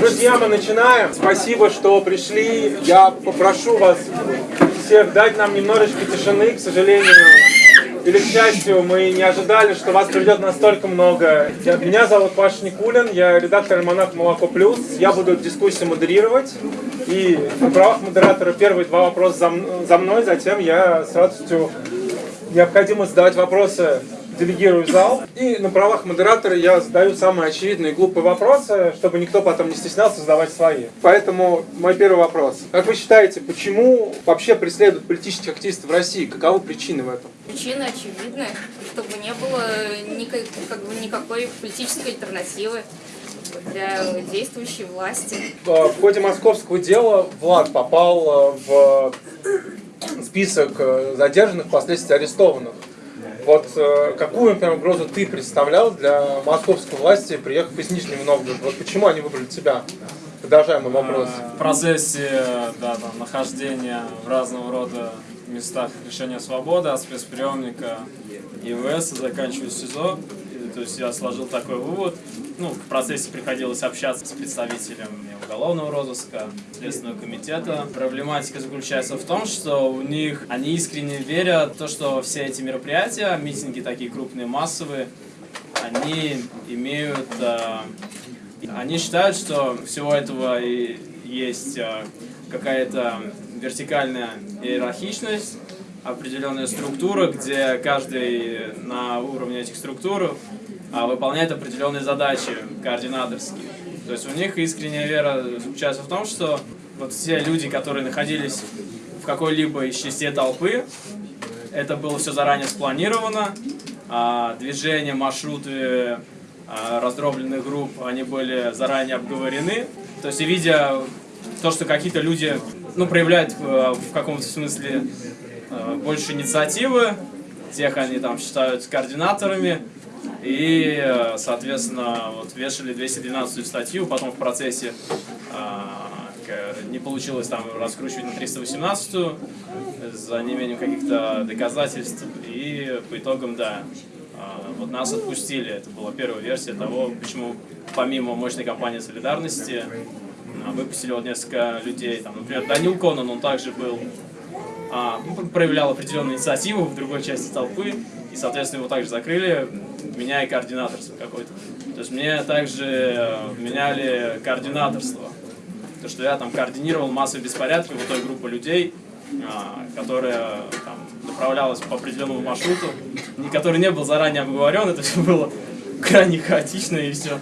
Друзья, мы начинаем. Спасибо, что пришли. Я попрошу вас всех дать нам немножечко тишины, к сожалению. Или, к счастью, мы не ожидали, что вас придет настолько много. Я, меня зовут Паша Никулин, я редактор «Альманах Молоко Плюс». Я буду дискуссию модерировать. И на правах модератора первые два вопроса за, за мной, затем я с радостью необходимо задавать вопросы делегирую зал. И на правах модератора я задаю самые очевидные глупые вопросы, чтобы никто потом не стеснялся задавать свои. Поэтому мой первый вопрос. Как вы считаете, почему вообще преследуют политических активистов в России? Каковы причины в этом? Причины очевидны, чтобы не было никак, как бы никакой политической альтернативы для действующей власти. В ходе московского дела Влад попал в список задержанных, впоследствии арестованных. Вот э, какую, например, угрозу ты представлял для московской власти, приехав из Нижнего Новгорода? Вот почему они выбрали тебя? Продолжаем вопрос. В процессе да, там, нахождения в разного рода местах лишения свободы от спецприемника ИВС, заканчивая СИЗО, то есть я сложил такой вывод. Ну, в процессе приходилось общаться с представителями уголовного розыска, Следственного комитета. Проблематика заключается в том, что у них, они искренне верят в то, что все эти мероприятия, митинги такие крупные, массовые, они имеют... Э, они считают, что всего этого и есть э, какая-то вертикальная иерархичность, определенная структура, где каждый на уровне этих структур выполняет определенные задачи координаторские. То есть у них искренняя вера заключается в том, что вот все люди, которые находились в какой-либо из частей толпы, это было все заранее спланировано, а движения, маршруты а, раздробленных групп, они были заранее обговорены. То есть, видя то, что какие-то люди ну, проявляют в каком-то смысле Э, больше инициативы, тех они там считают координаторами, и, э, соответственно, вот вешали 212 статью, потом в процессе э, не получилось там раскручивать на 318 за неимением каких-то доказательств, и по итогам, да, вот нас отпустили. Это была первая версия того, почему помимо мощной кампании солидарности выпустили вот несколько людей. Там, например, Данил Конан, он также был а, проявлял определенную инициативу в другой части толпы, и, соответственно, его также закрыли, меняя координаторство какое-то. То есть мне также э, меняли координаторство. То, что я там координировал массовые беспорядки вот той группы людей, а, которая там, направлялась по определенному маршруту, который не был заранее обговорен, это все было крайне хаотично и все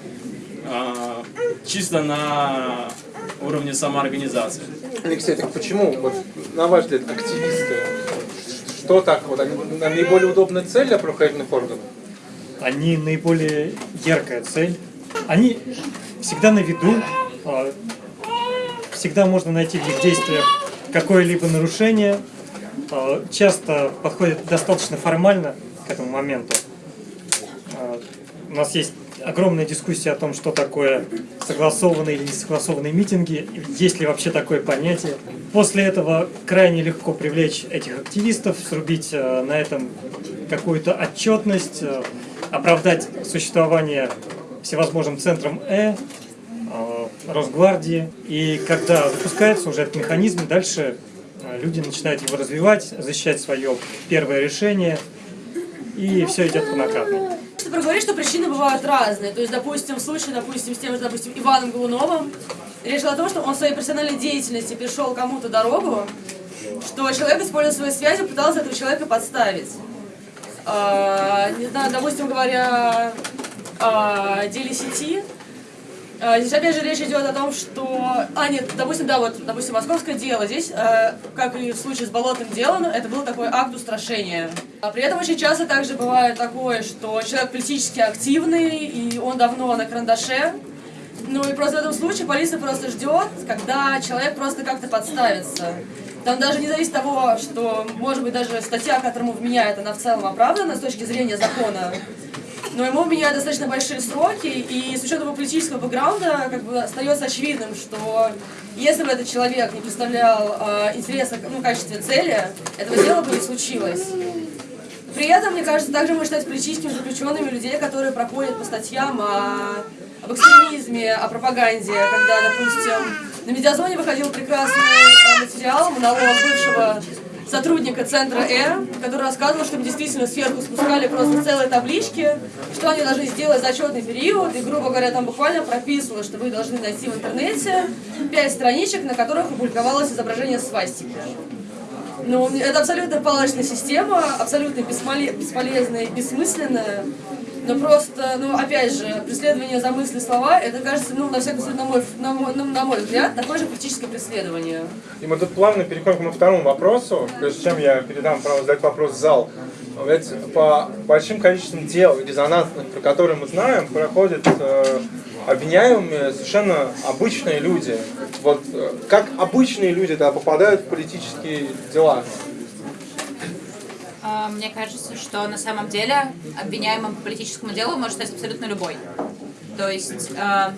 а, чисто на уровне самоорганизации. Алексей, так почему, вот, на ваш взгляд, активисты, что так, вот, они наиболее удобная цель для правоохранительных органов? Они наиболее яркая цель. Они всегда на виду, а, всегда можно найти в их действиях какое-либо нарушение, а, часто подходят достаточно формально к этому моменту. А, у нас есть огромная дискуссия о том, что такое согласованные или несогласованные митинги, есть ли вообще такое понятие. После этого крайне легко привлечь этих активистов, срубить э, на этом какую-то отчетность, э, оправдать существование всевозможным центром Э, э, Росгвардии. И когда запускается уже этот механизм, дальше люди начинают его развивать, защищать свое первое решение, и все идет по накатной ты проговоришь, что причины бывают разные. То есть, допустим, в случае, допустим, с тем же, допустим, Иваном Голуновым, речь шла о том, что он в своей профессиональной деятельности перешел кому-то дорогу, что человек, используя свои связи, пытался этого человека подставить. А, не знаю, допустим, говоря о деле сети, Здесь опять же речь идет о том, что... А, нет, допустим, да, вот, допустим, московское дело. Здесь, э, как и в случае с болотным делом, это был такой акт устрашения. А при этом очень часто также бывает такое, что человек политически активный, и он давно на карандаше. Ну и просто в этом случае полиция просто ждет, когда человек просто как-то подставится. Там даже не зависит того, что, может быть, даже статья, которому вменяет, она в целом оправдана с точки зрения закона но ему меняют достаточно большие сроки, и с учетом его политического бэкграунда как бы остается очевидным, что если бы этот человек не представлял э, интереса ну, в качестве цели, этого дела бы не случилось. При этом, мне кажется, также можно считать политическими заключенными людей, которые проходят по статьям о об экстремизме, о пропаганде, когда, допустим, на медиазоне выходил прекрасный э, материал, монолог бывшего сотрудника центра Э, который рассказывал, что им действительно сверху спускали просто целые таблички, что они должны сделать за отчетный период, и, грубо говоря, там буквально прописывалось, что вы должны найти в интернете пять страничек, на которых опубликовалось изображение свастики. Ну, это абсолютно палочная система, абсолютно бесполе- бесполезная и бессмысленная. Но просто, ну, опять же, преследование за мысли слова, это кажется, ну, на всякий случай, на мой, на мой, ну, на мой взгляд, такое же политическое преследование. И мы тут плавно переходим к моему второму вопросу, прежде чем я передам право задать вопрос в зал. Ведь по большим количествам дел резонансных, про которые мы знаем, проходят э, обвиняемые совершенно обычные люди. Вот э, как обычные люди да, попадают в политические дела? А, Мне кажется, что на самом деле обвиняемым по политическому делу может стать абсолютно любой. То есть э,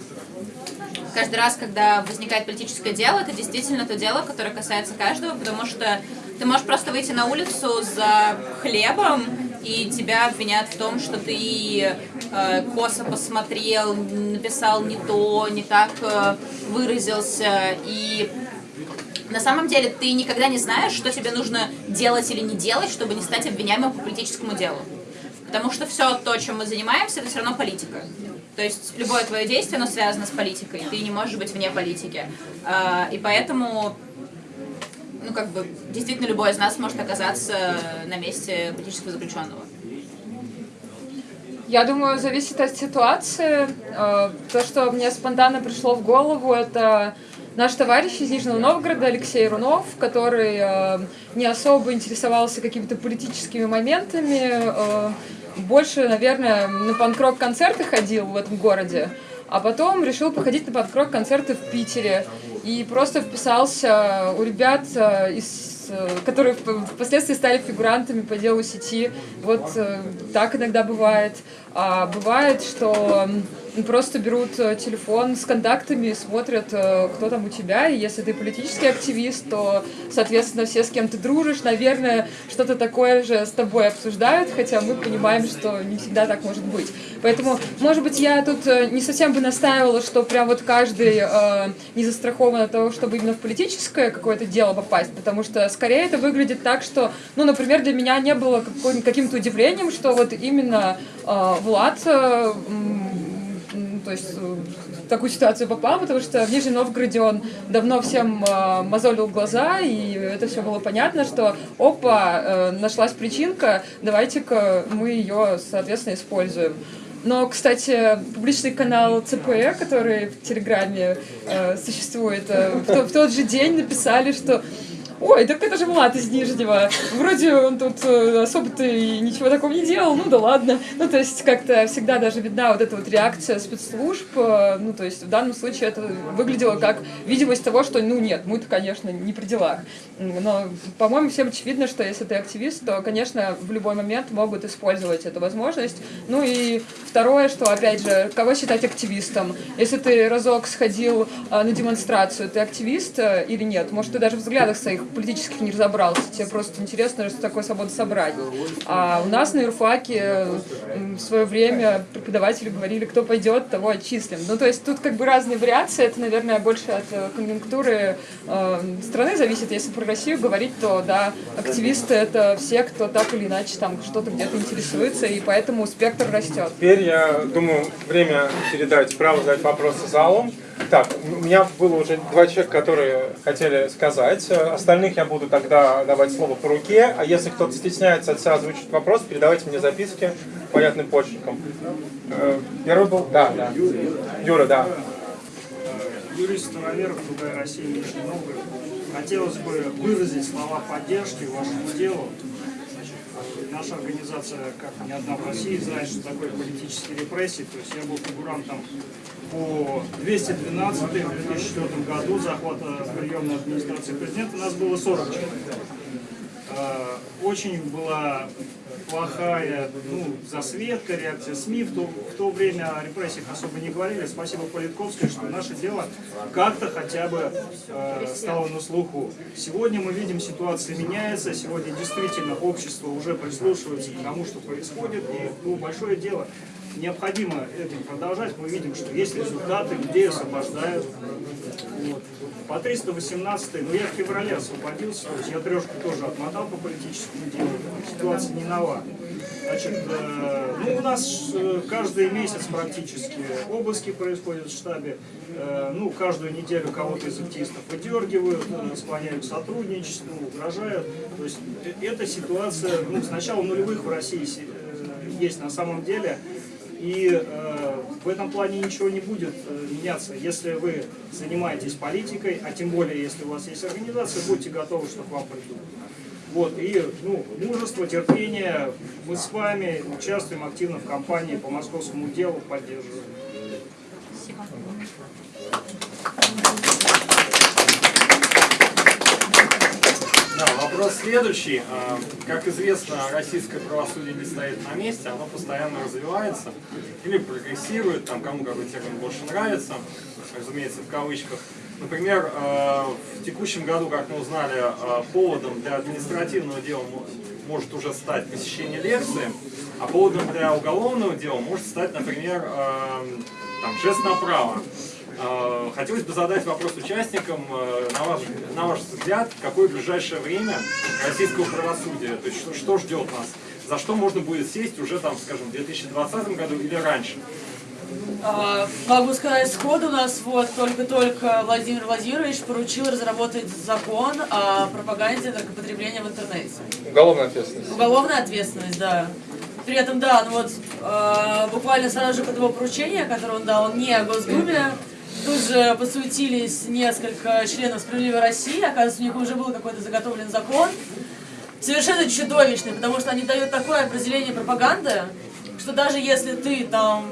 каждый раз, когда возникает политическое дело, это действительно то дело, которое касается каждого, потому что ты можешь просто выйти на улицу за хлебом, и тебя обвинят в том, что ты э, косо посмотрел, написал не то, не так выразился, и на самом деле ты никогда не знаешь, что тебе нужно делать или не делать, чтобы не стать обвиняемым по политическому делу. Потому что все то, чем мы занимаемся, это все равно политика. То есть любое твое действие, оно связано с политикой. Ты не можешь быть вне политики. А, И поэтому, ну как бы, действительно любой из нас может оказаться на месте политического заключенного. Я думаю, зависит от ситуации. Э, То, что мне спонтанно пришло в голову, это наш товарищ из Нижнего Новгорода Алексей Рунов, который э, не особо интересовался какими-то политическими моментами, э, больше, наверное, на панк-рок концерты ходил в этом городе, а потом решил походить на панк-рок концерты в Питере и просто вписался у ребят э, из э, которые вп- впоследствии стали фигурантами по делу сети. Вот э, так иногда бывает. А бывает, что просто берут э, телефон с контактами, смотрят, э, кто там у тебя, и если ты политический активист, то, соответственно, все, с кем ты дружишь, наверное, что-то такое же с тобой обсуждают, хотя мы понимаем, что не всегда так может быть. Поэтому, может быть, я тут э, не совсем бы настаивала, что прям вот каждый э, не застрахован от того, чтобы именно в политическое какое-то дело попасть, потому что скорее это выглядит так, что, ну, например, для меня не было каким-то удивлением, что вот именно э, Влад э, то есть э, в такую ситуацию попал, потому что в Нижнем Новгороде он давно всем э, мозолил глаза, и это все было понятно, что опа, э, нашлась причинка, давайте-ка мы ее, соответственно, используем. Но, кстати, публичный канал ЦПЭ, который в Телеграме э, существует, э, в, то- в тот же день написали, что Ой, так это же Влад из Нижнего. Вроде он тут э, особо-то и ничего такого не делал, ну да ладно. Ну, то есть как-то всегда даже видна вот эта вот реакция спецслужб. э, Ну, то есть в данном случае это выглядело как видимость того, что, ну нет, мы-то, конечно, не при делах. Но, по-моему, всем очевидно, что если ты активист, то, конечно, в любой момент могут использовать эту возможность. Ну и второе, что, опять же, кого считать активистом? Если ты разок сходил э, на демонстрацию, ты активист или нет? Может, ты даже в взглядах своих политических не разобрался, тебе просто интересно, что такое свобода собрать. А у нас на юрфаке в свое время преподаватели говорили, кто пойдет, того отчислим. Ну, то есть тут как бы разные вариации, это, наверное, больше от э, конъюнктуры э, страны зависит. Если про Россию говорить, то, да, активисты — это все, кто так или иначе там что-то где-то интересуется, и поэтому спектр растет. Теперь, я думаю, время передать право задать вопросы залом. Так, у меня было уже два человека, которые хотели сказать. Э, Остальных я буду тогда давать слово по руке. А если кто-то стесняется от себя озвучить вопрос, передавайте мне записки понятным почерком. Э, Первый был... Да, да. Юра, да. Юрий Староверов, Другая Россия, Нижний Новгород. Хотелось бы выразить слова поддержки вашему делу. Значит, Наша организация, как ни одна в России, знает, что такое политические репрессии. То есть я был фигурантом по 212 в 2004 году захвата приемной администрации президента. Нас было 40 человек. Э, Очень была плохая ну, засветка, реакция СМИ. В то, в то время о репрессиях особо не говорили. Спасибо Политковской, что наше дело как-то хотя бы э, стало на слуху. Сегодня мы видим, ситуация меняется. Сегодня действительно общество уже прислушивается к тому, что происходит. И ну, большое дело необходимо этим продолжать. Мы видим, что есть результаты, людей освобождают. Вот. По 318, ну я в феврале освободился, то есть я трешку тоже отмотал по политическому делу, ситуация не нова. Значит, э, ну у нас э, каждый месяц практически обыски происходят в штабе, э, ну каждую неделю кого-то из активистов выдергивают, э, склоняют к сотрудничеству, угрожают. То есть э, эта ситуация, ну с начала нулевых в России э, есть на самом деле. И э, в этом плане ничего не будет э, меняться. Если вы занимаетесь политикой, а тем более, если у вас есть организация, будьте готовы, что к вам придут. Вот, и ну, мужество, терпение, мы с вами участвуем активно в кампании по московскому делу, поддерживаем. Спасибо. Да, вопрос следующий. А, Как известно, российское правосудие не стоит на месте, оно постоянно развивается или прогрессирует, там кому какой термин больше нравится, разумеется, в кавычках. Например, а, в текущем году, как мы узнали, а, поводом для административного дела мо- может уже стать посещение лекции, а поводом для уголовного дела может стать, например, там, жест направо. Э, Хотелось бы задать вопрос участникам, э, на ваш, на ваш взгляд, какое ближайшее время российского правосудия, то есть что, что ждет нас, за что можно будет сесть уже там, скажем, в 2020 году или раньше? А, Могу сказать сходу, у нас вот только-только Владимир Владимирович поручил разработать закон о пропаганде наркопотребления в интернете. Уголовная ответственность. Уголовная ответственность, да. При этом, да, ну вот э, буквально сразу же под его поручение, которое он дал не о Госдуме, тут же подсуетились несколько членов «Справедливой России», оказывается, у них уже был какой-то заготовлен закон, совершенно чудовищный, потому что они дают такое определение пропаганды, что даже если ты там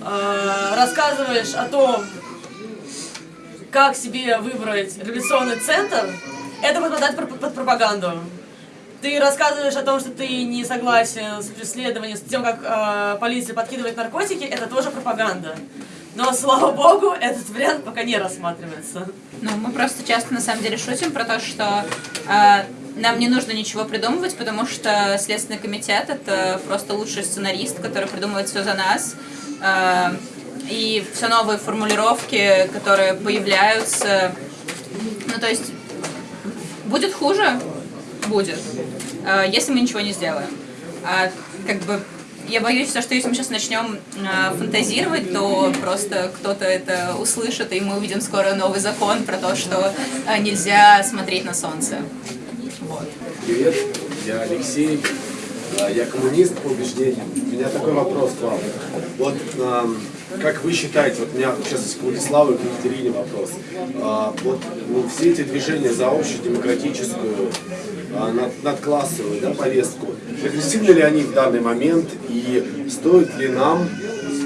э, рассказываешь о том, как себе выбрать революционный центр, это подпадает под, под пропаганду. Ты рассказываешь о том, что ты не согласен с преследованием, с тем, как э, полиция подкидывает наркотики, это тоже пропаганда. Но, слава богу, этот вариант пока не рассматривается. Ну, мы просто часто на самом деле шутим про то, что э, нам не нужно ничего придумывать, потому что Следственный комитет это просто лучший сценарист, который придумывает все за нас. Э, и все новые формулировки, которые появляются. Ну, то есть, будет хуже? Будет. Э, если мы ничего не сделаем. А, как бы я боюсь, что если мы сейчас начнем э, фантазировать, то просто кто-то это услышит, и мы увидим скоро новый закон про то, что э, нельзя смотреть на солнце. Вот. Привет, я Алексей, а, я коммунист по убеждениям. У меня такой вопрос к вам. Вот ам, как вы считаете, вот у меня сейчас к Владиславу и к Екатерине вопрос. А, Вот ну, все эти движения за общую демократическую, надклассовую да, повестку, прогрессивны ли они в данный момент и стоит ли нам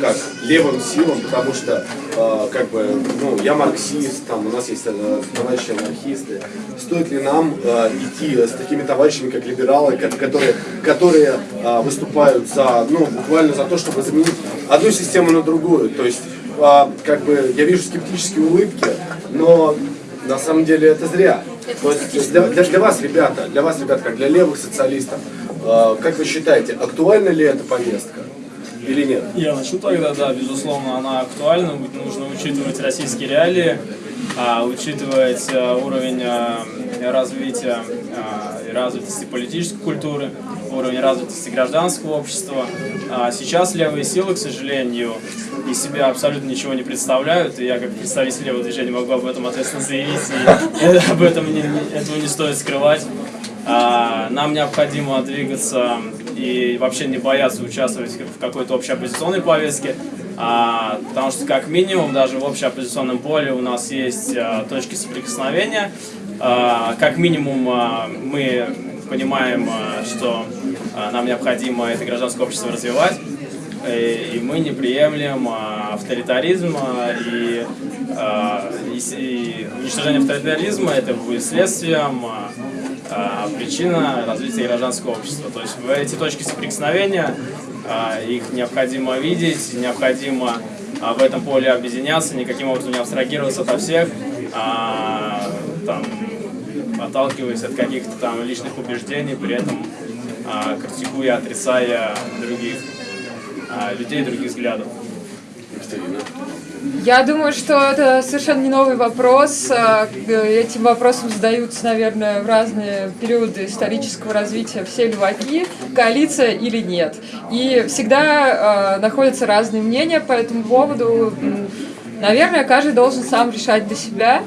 как левым силам, потому что э, как бы, ну, я марксист, там у нас есть э, товарищи анархисты. Стоит ли нам э, идти с такими товарищами, как либералы, ко- которые, которые э, выступают за, ну, буквально за то, чтобы заменить одну систему на другую. То есть, э, как бы, я вижу скептические улыбки, но на самом деле это зря. То есть для, для- для вас, ребята, для вас, ребят, как для левых социалистов, э, как вы считаете, актуальна ли эта повестка или нет? Я начну тогда, да, безусловно, она актуальна, нужно учитывать российские реалии, а, учитывать а, уровень а, развития развитости политической культуры, уровень развитости гражданского общества. А сейчас левые силы, к сожалению, из себя абсолютно ничего не представляют, и я как представитель левого движения могу об этом ответственно заявить, и об этом не- этого не стоит скрывать. А, Нам необходимо двигаться и вообще не бояться участвовать в какой-то общей оппозиционной повестке, а, потому что как минимум даже в общеоппозиционном поле у нас есть а, точки соприкосновения. А, Как минимум а, мы понимаем, а, что нам необходимо это гражданское общество развивать, и и мы не приемлем а, авторитаризм а, и, и уничтожение авторитаризма это будет следствием причина развития гражданского общества. То есть в эти точки соприкосновения их необходимо видеть, необходимо в этом поле объединяться, никаким образом не абстрагироваться от всех, там, отталкиваясь от каких-то там личных убеждений, при этом а, критикуя, отрицая других. а, людей других взглядов. Я думаю, что это совершенно не новый вопрос. А, Этим вопросом задаются, наверное, в разные периоды исторического развития все льваки, коалиция или нет. И всегда э, находятся разные мнения по этому поводу. Наверное, каждый должен сам решать для себя.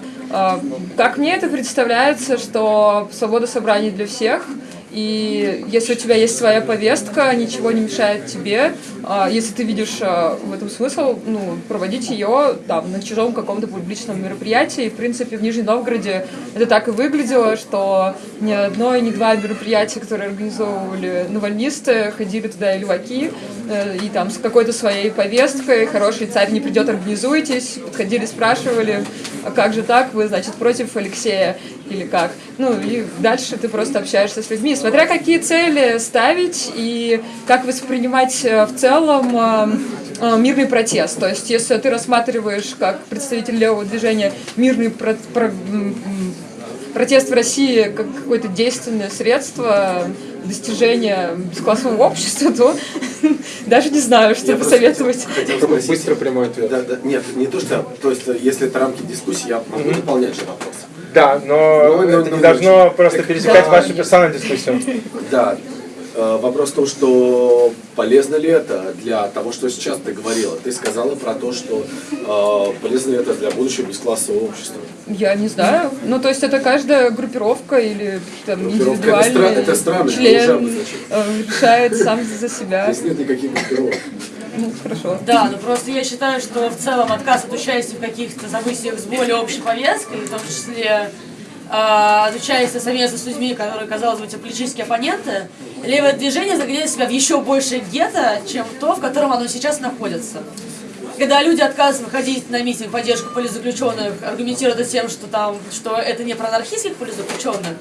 Как мне это представляется, что свобода собраний для всех – и если у тебя есть своя повестка, ничего не мешает тебе, а, если ты видишь а, в этом смысл, ну, проводить ее там на чужом каком-то публичном мероприятии. В принципе, в Нижнем Новгороде это так и выглядело, что ни одно и ни два мероприятия, которые организовывали навальнисты, ходили туда и леваки, э, и там с какой-то своей повесткой, хороший царь не придет, организуйтесь, подходили, спрашивали, а как же так, вы, значит, против Алексея или как. Ну и дальше ты просто общаешься с людьми, смотря какие цели ставить и как воспринимать э, в целом э, э, мирный протест. То есть если ты рассматриваешь как представитель левого движения мирный про- про- протест в России как какое-то действенное средство достижения бесклассового общества, то даже не знаю, что Я посоветовать. Быстро прямой ответ. Да, да, нет, не то, что... То есть, если это рамки дискуссии, я могу дополнять же вопрос. Да, но Ну, ну, это ну, не должно просто так, пересекать да, вашу персональную дискуссию. Да. Э, Вопрос в том, что полезно ли это для того, что сейчас ты говорила. Ты сказала про то, что э, полезно ли это для будущего бесклассового общества. Я не знаю. Ну, то есть это каждая группировка или там Группировка это индивидуальный это странно, это уже член обозначено. э, решает сам за себя. Здесь нет никаких группировок. Ну, хорошо. Да, но просто я считаю, что в целом отказ от участия в каких-то событиях с более общей повесткой, в том числе э, от участия совместно с людьми, которые, казалось бы, те политические оппоненты, левое движение загоняет себя в еще больше гетто, чем то, в котором оно сейчас находится. Когда люди отказываются выходить на митинг в поддержку политзаключенных, аргументируя тем, что там, что это не про анархистских политзаключенных,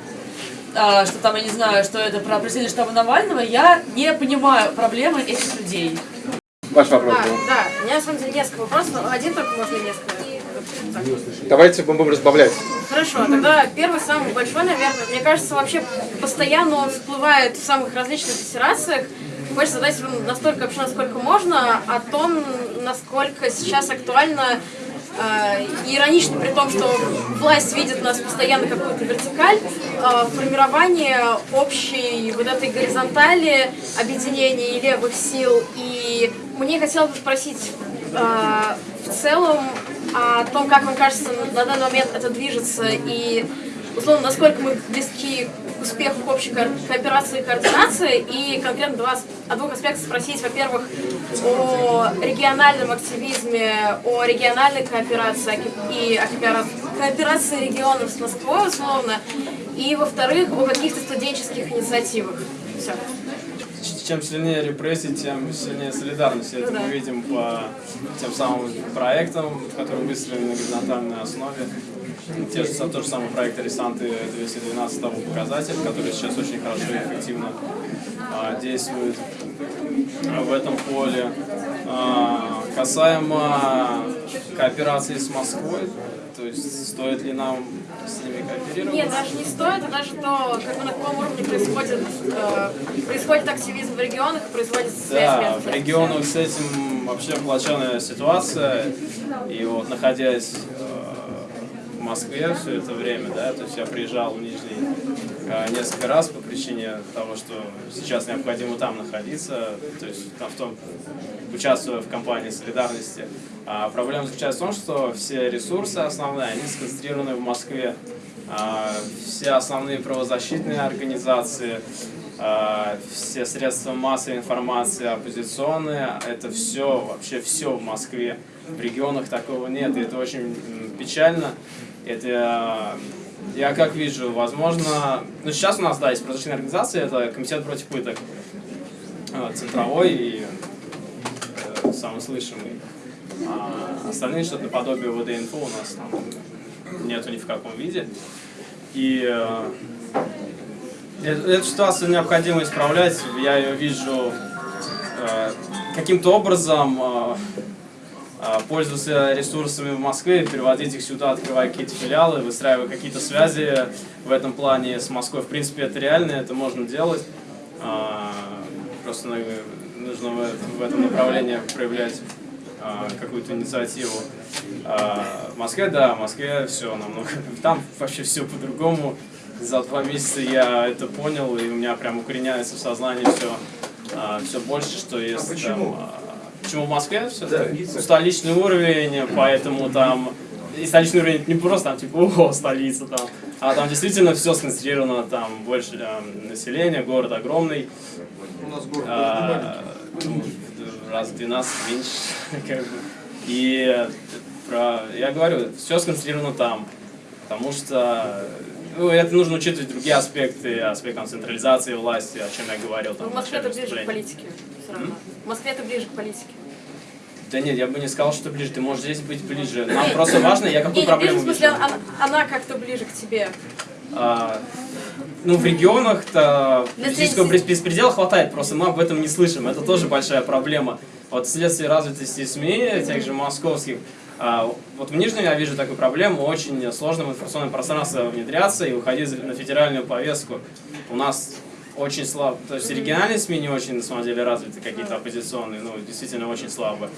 а, что там, я не знаю, что это про преследование штаба Навального, я не понимаю проблемы этих людей. Ваш вопрос А, был. да, у меня на самом деле несколько вопросов, один только можно несколько. Давайте будем разбавлять. Хорошо, тогда первый, самый большой, наверное, мне кажется, вообще постоянно он всплывает в самых различных диссерациях. Хочется задать вам настолько вообще, насколько можно, о том, насколько сейчас актуально иронично, при том, что власть видит нас постоянно какую-то вертикаль, э, формирование общей вот этой горизонтали объединения левых сил. И мне хотелось бы спросить э, в целом о том, как вам кажется, на данный момент это движется и условно, насколько мы близки к общей ко- кооперации и координации, и конкретно два, о двух аспектах спросить, во-первых, о региональном активизме, о региональной кооперации и о коопера- кооперации регионов с Москвой, условно, и, во-вторых, о каких-то студенческих инициативах. Все. Чем сильнее репрессии, тем сильнее солидарность. Это да. мы видим по тем самым проектам, которые выстроены на горизонтальной основе. Те же, тот же самый проект «Аресанты 212 того показатель, который сейчас очень хорошо и эффективно а, действует а, в этом поле. А, касаемо кооперации с Москвой, то есть стоит ли нам с ними кооперировать? Нет, даже не стоит, а даже то, как бы на каком уровне происходит, э, происходит активизм в регионах, и производится связь Да, в регионах с этим вообще плачевная ситуация. И вот находясь Москве все это время, да, то есть я приезжал в Нижний э, несколько раз по причине того, что сейчас необходимо там находиться, то есть там в том, участвуя в кампании солидарности. А проблема заключается в том, что все ресурсы основные, они сконцентрированы в Москве. А, все основные правозащитные организации, а, все средства массовой информации оппозиционные, это все, вообще все в Москве. В регионах такого нет, и это очень печально. Это я как вижу, возможно, ну сейчас у нас, да, есть правозащитная организация, это Комитет против пыток, э, центровой и э, самый слышимый. А остальные что-то наподобие ВД-инфо у нас там нету ни в каком виде. И э, э- эту ситуацию необходимо исправлять. Я ее вижу э, каким-то образом э, пользоваться ресурсами в Москве, переводить их сюда, открывая какие-то филиалы, выстраивая какие-то связи в этом плане с Москвой. В принципе, это реально, это можно делать. А, Просто нужно в, этом направлении проявлять а, какую-то инициативу. А, в Москве, да, в Москве все намного. Там вообще все по-другому. За два месяца я это понял, и у меня прям укореняется в сознании все, а, все больше, что есть почему? там. Почему в Москве все? Столичный уровень, поэтому там и столичный уровень не просто там типа о столица там, а там действительно все сконцентрировано, там больше эм, населения, город огромный. У нас город А, ну, раз в 12 меньше, как бы. И э, про, я говорю, все сконцентрировано там, потому что ну, это нужно учитывать другие аспекты, аспект там, централизации власти, о чем я говорил там Ну, в Москве это ближе к политике. Все равно. В Москве это ближе к политике. Да нет, я бы не сказал, что ближе, ты можешь здесь быть ближе. Нам просто важно, я какую Не, не ближе, проблему в смысле, вижу. она, она как-то ближе к тебе. А, ну, в регионах-то политического беспредела хватает, просто мы об этом не слышим. Это тоже большая проблема. Вот вследствие развитости СМИ, тех же московских, вот в Нижнем я вижу такую проблему, очень сложно в информационное пространство внедряться и выходить на федеральную повестку. У нас очень слабо, то есть региональные СМИ не очень, на самом деле, развиты, какие-то оппозиционные, ну, действительно очень слабо.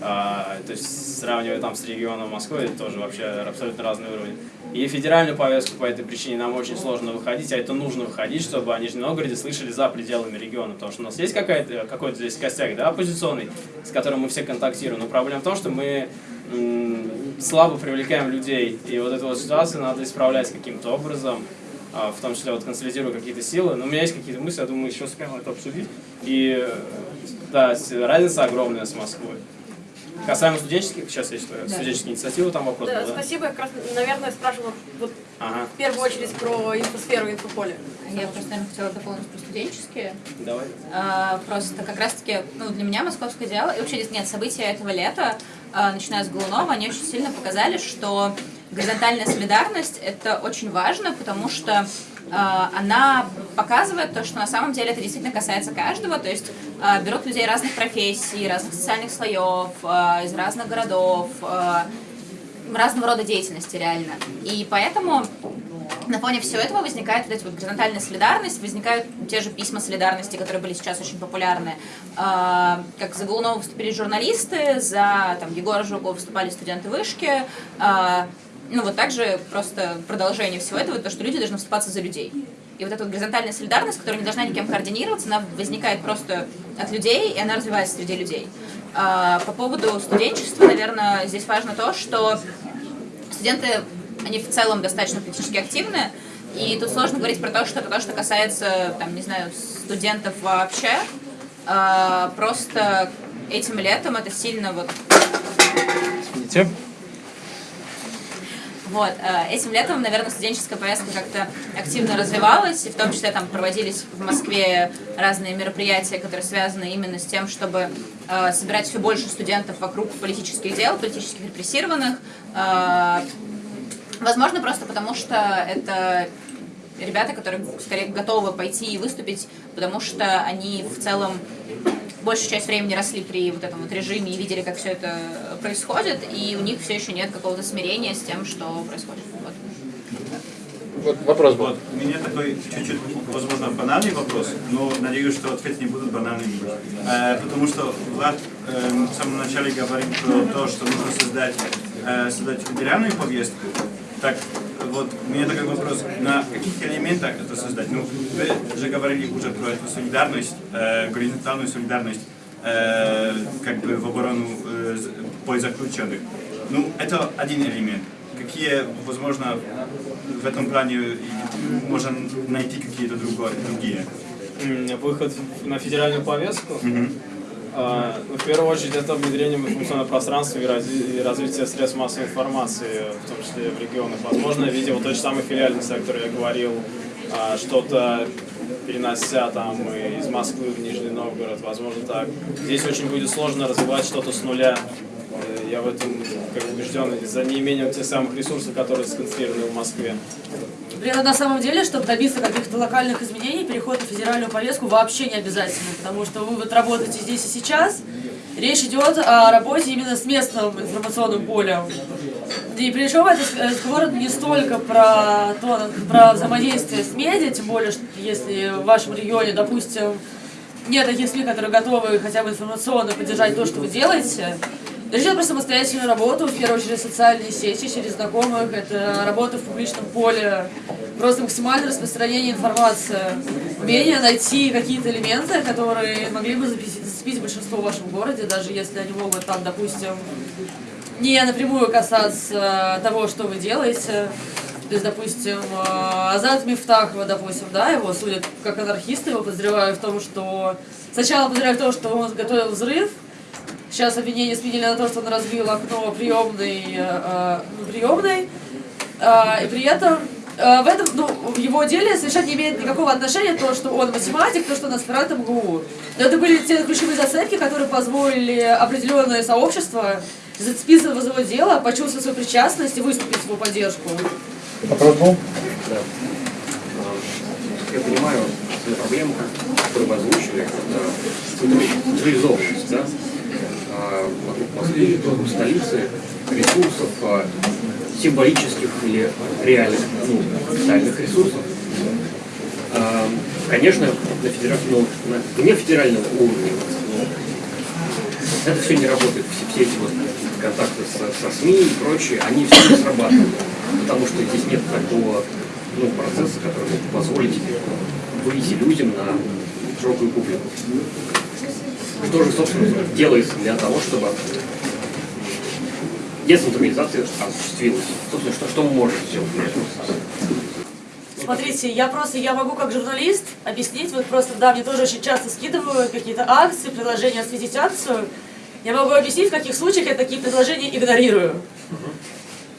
А, то есть, сравнивая там с регионом Москвы, это тоже вообще абсолютно разный уровень. И федеральную повестку по этой причине нам очень сложно выходить, а это нужно выходить, чтобы о Нижнем Новгороде слышали за пределами региона, потому что у нас есть какой-то здесь костяк, да, оппозиционный, с которым мы все контактируем, но проблема в том, что мы слабо привлекаем людей, и вот эту вот ситуацию надо исправлять каким-то образом, а, в том числе вот консолидируя какие-то силы. Но у меня есть какие-то мысли, я думаю, еще успеем это обсудить. И э, да, разница огромная с Москвой. Касаемо студенческих, сейчас есть э, студенческие инициативы, там вопрос Да, был, да? спасибо. Я как раз, наверное, спрашивала вот Ага, в первую очередь про инфосферу, инфополе. Я просто, наверное, хотела дополнить про студенческие. давай. А, Просто как раз-таки, ну, для меня московское дело, и вообще нет, события этого лета, а, начиная с Голунова, они очень сильно показали, что горизонтальная солидарность — это очень важно, потому что она показывает то, что на самом деле это действительно касается каждого, то есть а, берут людей разных профессий, разных социальных слоев, а, из разных городов, разного рода деятельности реально. И поэтому на фоне всего этого возникает вот эта вот горизонтальная солидарность, возникают те же письма солидарности, которые были сейчас очень популярны. Как за Голунова выступили журналисты, за там, Егора Жукова выступали студенты вышки. Ну вот также просто продолжение всего этого, то, что люди должны вступаться за людей. И вот эта вот горизонтальная солидарность, которая не должна никем координироваться, она возникает просто от людей, и она развивается среди людей. А, По поводу студенчества, наверное, здесь важно то, что студенты, они в целом достаточно политически активны, и тут сложно говорить про то, что это то, что касается, там, не знаю, студентов вообще. А, Просто этим летом это сильно вот Извините. Вот, э, этим летом, наверное, студенческая повестка как-то активно развивалась, и в том числе там проводились в Москве разные мероприятия, которые связаны именно с тем, чтобы э, собирать все больше студентов вокруг политических дел, политических репрессированных. Э, Возможно, просто потому что это ребята, которые скорее готовы пойти и выступить, потому что они в целом большую часть времени росли при вот этом вот режиме и видели, как все это происходит, и у них все еще нет какого-то смирения с тем, что происходит. Вот. Вот вопрос был. Вот, у меня такой чуть-чуть, возможно, банальный вопрос, но надеюсь, что ответы не будут банальными. Э, потому что Влад э, в самом начале говорил про то, что нужно создать, э, создать федеральную повестку. Так, вот, у меня такой вопрос, на каких элементах это создать? Ну, вы же говорили уже про эту солидарность, э, горизонтальную солидарность, э, как бы в оборону э, заключенных. Ну, это один элемент. Какие, возможно, в этом плане можно найти какие-то другие? Выход на федеральную повестку. А, ну, в первую очередь это внедрение в информационное пространство и, разви- и развитие средств массовой информации, в том числе в регионах. Возможно, видео тот же самый филиальный сектор, я говорил, а, что-то перенося там из Москвы в Нижний Новгород, возможно так. Здесь очень будет сложно развивать что-то с нуля. Э, Я в этом как убежден за неимением тех самых ресурсов, которые сконцентрированы в Москве. При этом на самом деле, чтобы добиться каких-то локальных изменений, переход на федеральную повестку вообще не обязательно, потому что вы вот работаете здесь и сейчас. Речь идет о работе именно с местным информационным полем. И причем этот разговор не столько про, то, про взаимодействие с медиа, тем более, что если в вашем регионе, допустим, нет таких СМИ, которые готовы хотя бы информационно поддержать то, что вы делаете. Речь идет про самостоятельную работу, в первую очередь социальные сети, через знакомых, это работа в публичном поле, просто максимальное распространение информации, умение найти какие-то элементы, которые могли бы зацепить, большинство в вашем городе, даже если они могут там, допустим, не напрямую касаться того, что вы делаете. То есть, допустим, э, Азат Мифтахова, допустим, да, его судят как анархиста, его подозревают в том, что... Сначала подозревают в том, что он готовил взрыв, Сейчас обвинение сменили на то, что он разбил окно приемной, э, ну, приемной. Э, и при этом э, в этом, ну, в его деле совершенно не имеет никакого отношения то, что он математик, то, что он аспирант МГУ. Но это были те ключевые зацепки, которые позволили определенное сообщество зацепиться в его дело, почувствовать свою причастность и выступить в его поддержку. Вопрос был? Да. Я понимаю свою проблему, которую вы озвучили, это централизованность, да? Вокруг столицы, ресурсов, а, символических или реальных, ну, социальных ресурсов. А, Конечно, на федеральном, ну, на вне федерального уровня ну, это все не работает. Все, все эти вот контакты со, со СМИ и прочее, они все не срабатывают. Потому что здесь нет такого ну, процесса, который мог позволить выйти людям на широкую публику. Что же, собственно, делается для того, чтобы децентрализация осуществилась? Собственно, что, что мы можем сделать? Смотрите, я просто, я могу как журналист объяснить, вот просто, да, мне тоже очень часто скидывают какие-то акции, предложения осветить акцию. Я могу объяснить, в каких случаях я такие предложения игнорирую.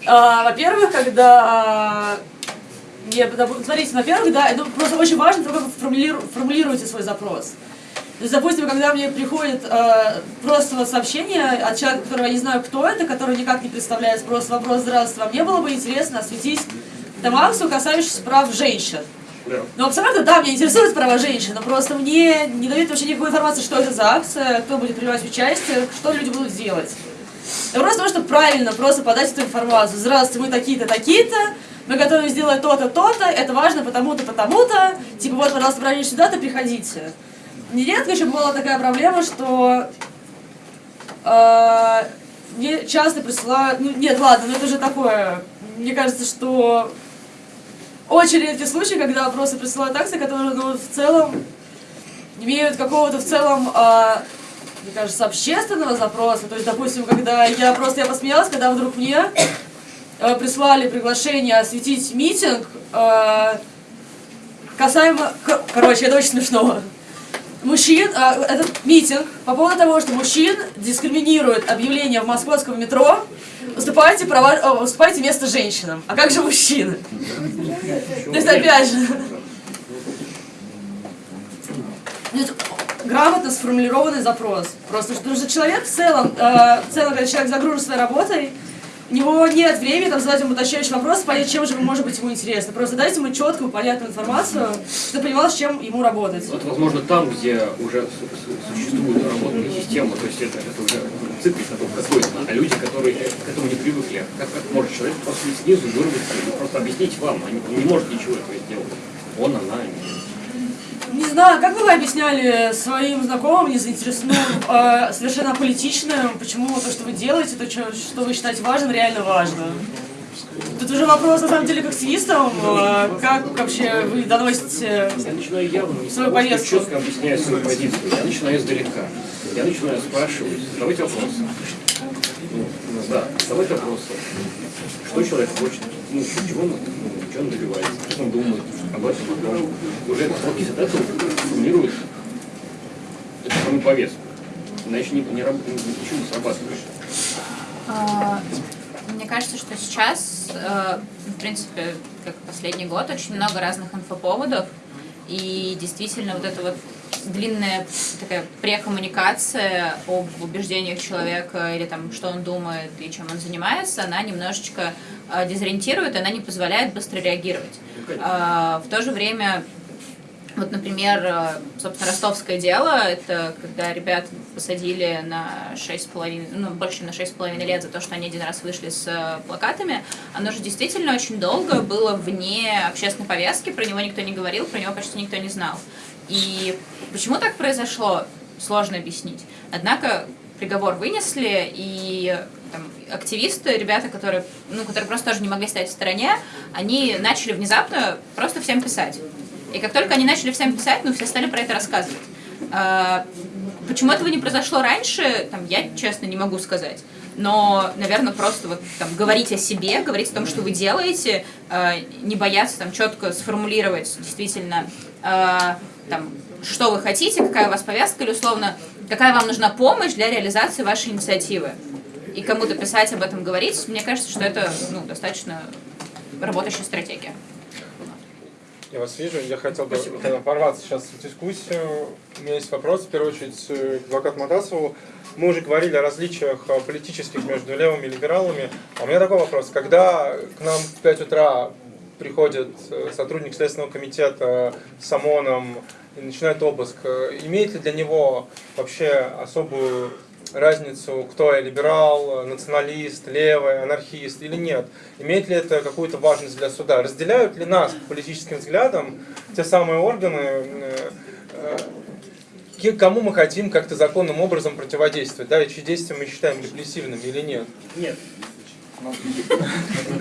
А, во-первых, когда... Я, смотрите, во-первых, да, это просто очень важно, как вы формулиру, формулируете свой запрос. То есть, допустим, когда мне приходит э, просто вот сообщение от человека, которого я не знаю, кто это, который никак не представляет, просто вопрос «Здравствуйте, а мне было бы интересно осветить акцию, касающуюся прав женщин». Ну, абсолютно, да, меня интересуют права женщин, но просто мне не дают вообще никакой информации, что это за акция, кто будет принимать участие, что люди будут делать. Я просто потому, чтобы правильно просто подать эту информацию. Здравствуйте, мы такие-то, такие-то, мы готовы сделать то-то, то-то, это важно потому-то, потому-то, типа вот, пожалуйста, правильно сюда-то, приходите. Нередко еще была такая проблема, что э, мне часто присылают, ну нет, ладно, но это же такое, мне кажется, что очень редкий случай, когда просто присылают акции, которые ну, в целом имеют какого-то в целом, э, мне кажется, общественного запроса. То есть, допустим, когда я просто я посмеялась, когда вдруг мне э, прислали приглашение осветить митинг э, касаемо... Короче, это очень смешно мужчин, а, этот митинг по поводу того, что мужчин дискриминирует объявление в московском метро, уступайте, права, уступайте место женщинам. А как же мужчины? То есть, опять же, грамотно сформулированный запрос. Просто потому что человек в целом, э, в целом, когда человек загружен своей работой, него нет времени там, задать ему уточняющий вопрос, понять, чем же может быть ему интересно. Просто дайте ему четкую, понятную информацию, чтобы понимал, с чем ему работать. Вот, возможно, там, где уже существует работная система, то есть это, это уже циклик какой-то, а люди, которые к этому не привыкли, как, как может человек просто снизу вырваться просто объяснить вам, он не может ничего этого сделать. Он, она, не знаю, как бы вы объясняли своим знакомым, не заинтересованным, э, совершенно политичным, почему то, что вы делаете, то, что, что вы считаете важным, реально важно? Тут уже вопрос, на самом деле, к активистам, э, как вообще вы доносите я начинаю явно, свою повестку? четко объясняю свою позицию, я начинаю издалека. Я начинаю спрашивать, задавать вопросы. Ну, да, задавать вопросы. Что человек хочет, ну, чего он, ну, чего он добивается, что он думает потом уже от этого формирует эту самую повестку. Иначе не, не, ничего не срабатывает. А, мне кажется, что сейчас, э, в принципе, как последний год, очень много разных инфоповодов, и действительно вот это вот длинная такая прекоммуникация об убеждениях человека или там, что он думает и чем он занимается, она немножечко э, дезориентирует, она не позволяет быстро реагировать. Э, в то же время вот, например, э, собственно, ростовское дело, это когда ребят посадили на 6,5, ну, больше на 6,5 лет за то, что они один раз вышли с э, плакатами, оно же действительно очень долго было вне общественной повестки, про него никто не говорил, про него почти никто не знал. И почему так произошло, сложно объяснить. Однако приговор вынесли, и там, активисты, ребята, которые, ну, которые просто тоже не могли стоять в стороне, они начали внезапно просто всем писать. И как только они начали всем писать, ну, все стали про это рассказывать. А, почему этого не произошло раньше, там, я честно не могу сказать. Но, наверное, просто вот там говорить о себе, говорить о том, что вы делаете, э, не бояться там четко сформулировать действительно, э, там, что вы хотите, какая у вас повестка, или условно, какая вам нужна помощь для реализации вашей инициативы. И кому-то писать об этом говорить, мне кажется, что это ну, достаточно работающая стратегия. Я вас вижу, я хотел бы э, ворваться сейчас в дискуссию. У меня есть вопрос, в первую очередь, э, к адвокату Матасову. Мы уже говорили о различиях э, политических между левыми и либералами. А у меня такой вопрос. Когда к нам в 5 утра приходит сотрудник Следственного комитета с ОМОНом и начинает обыск, имеет ли для него вообще особую разницу, кто я, либерал, националист, левый, анархист или нет? Имеет ли это какую-то важность для суда? Разделяют ли нас по политическим взглядам те самые органы, э, э, кому мы хотим как-то законным образом противодействовать, да, и чьи действия мы считаем репрессивными или нет? Нет.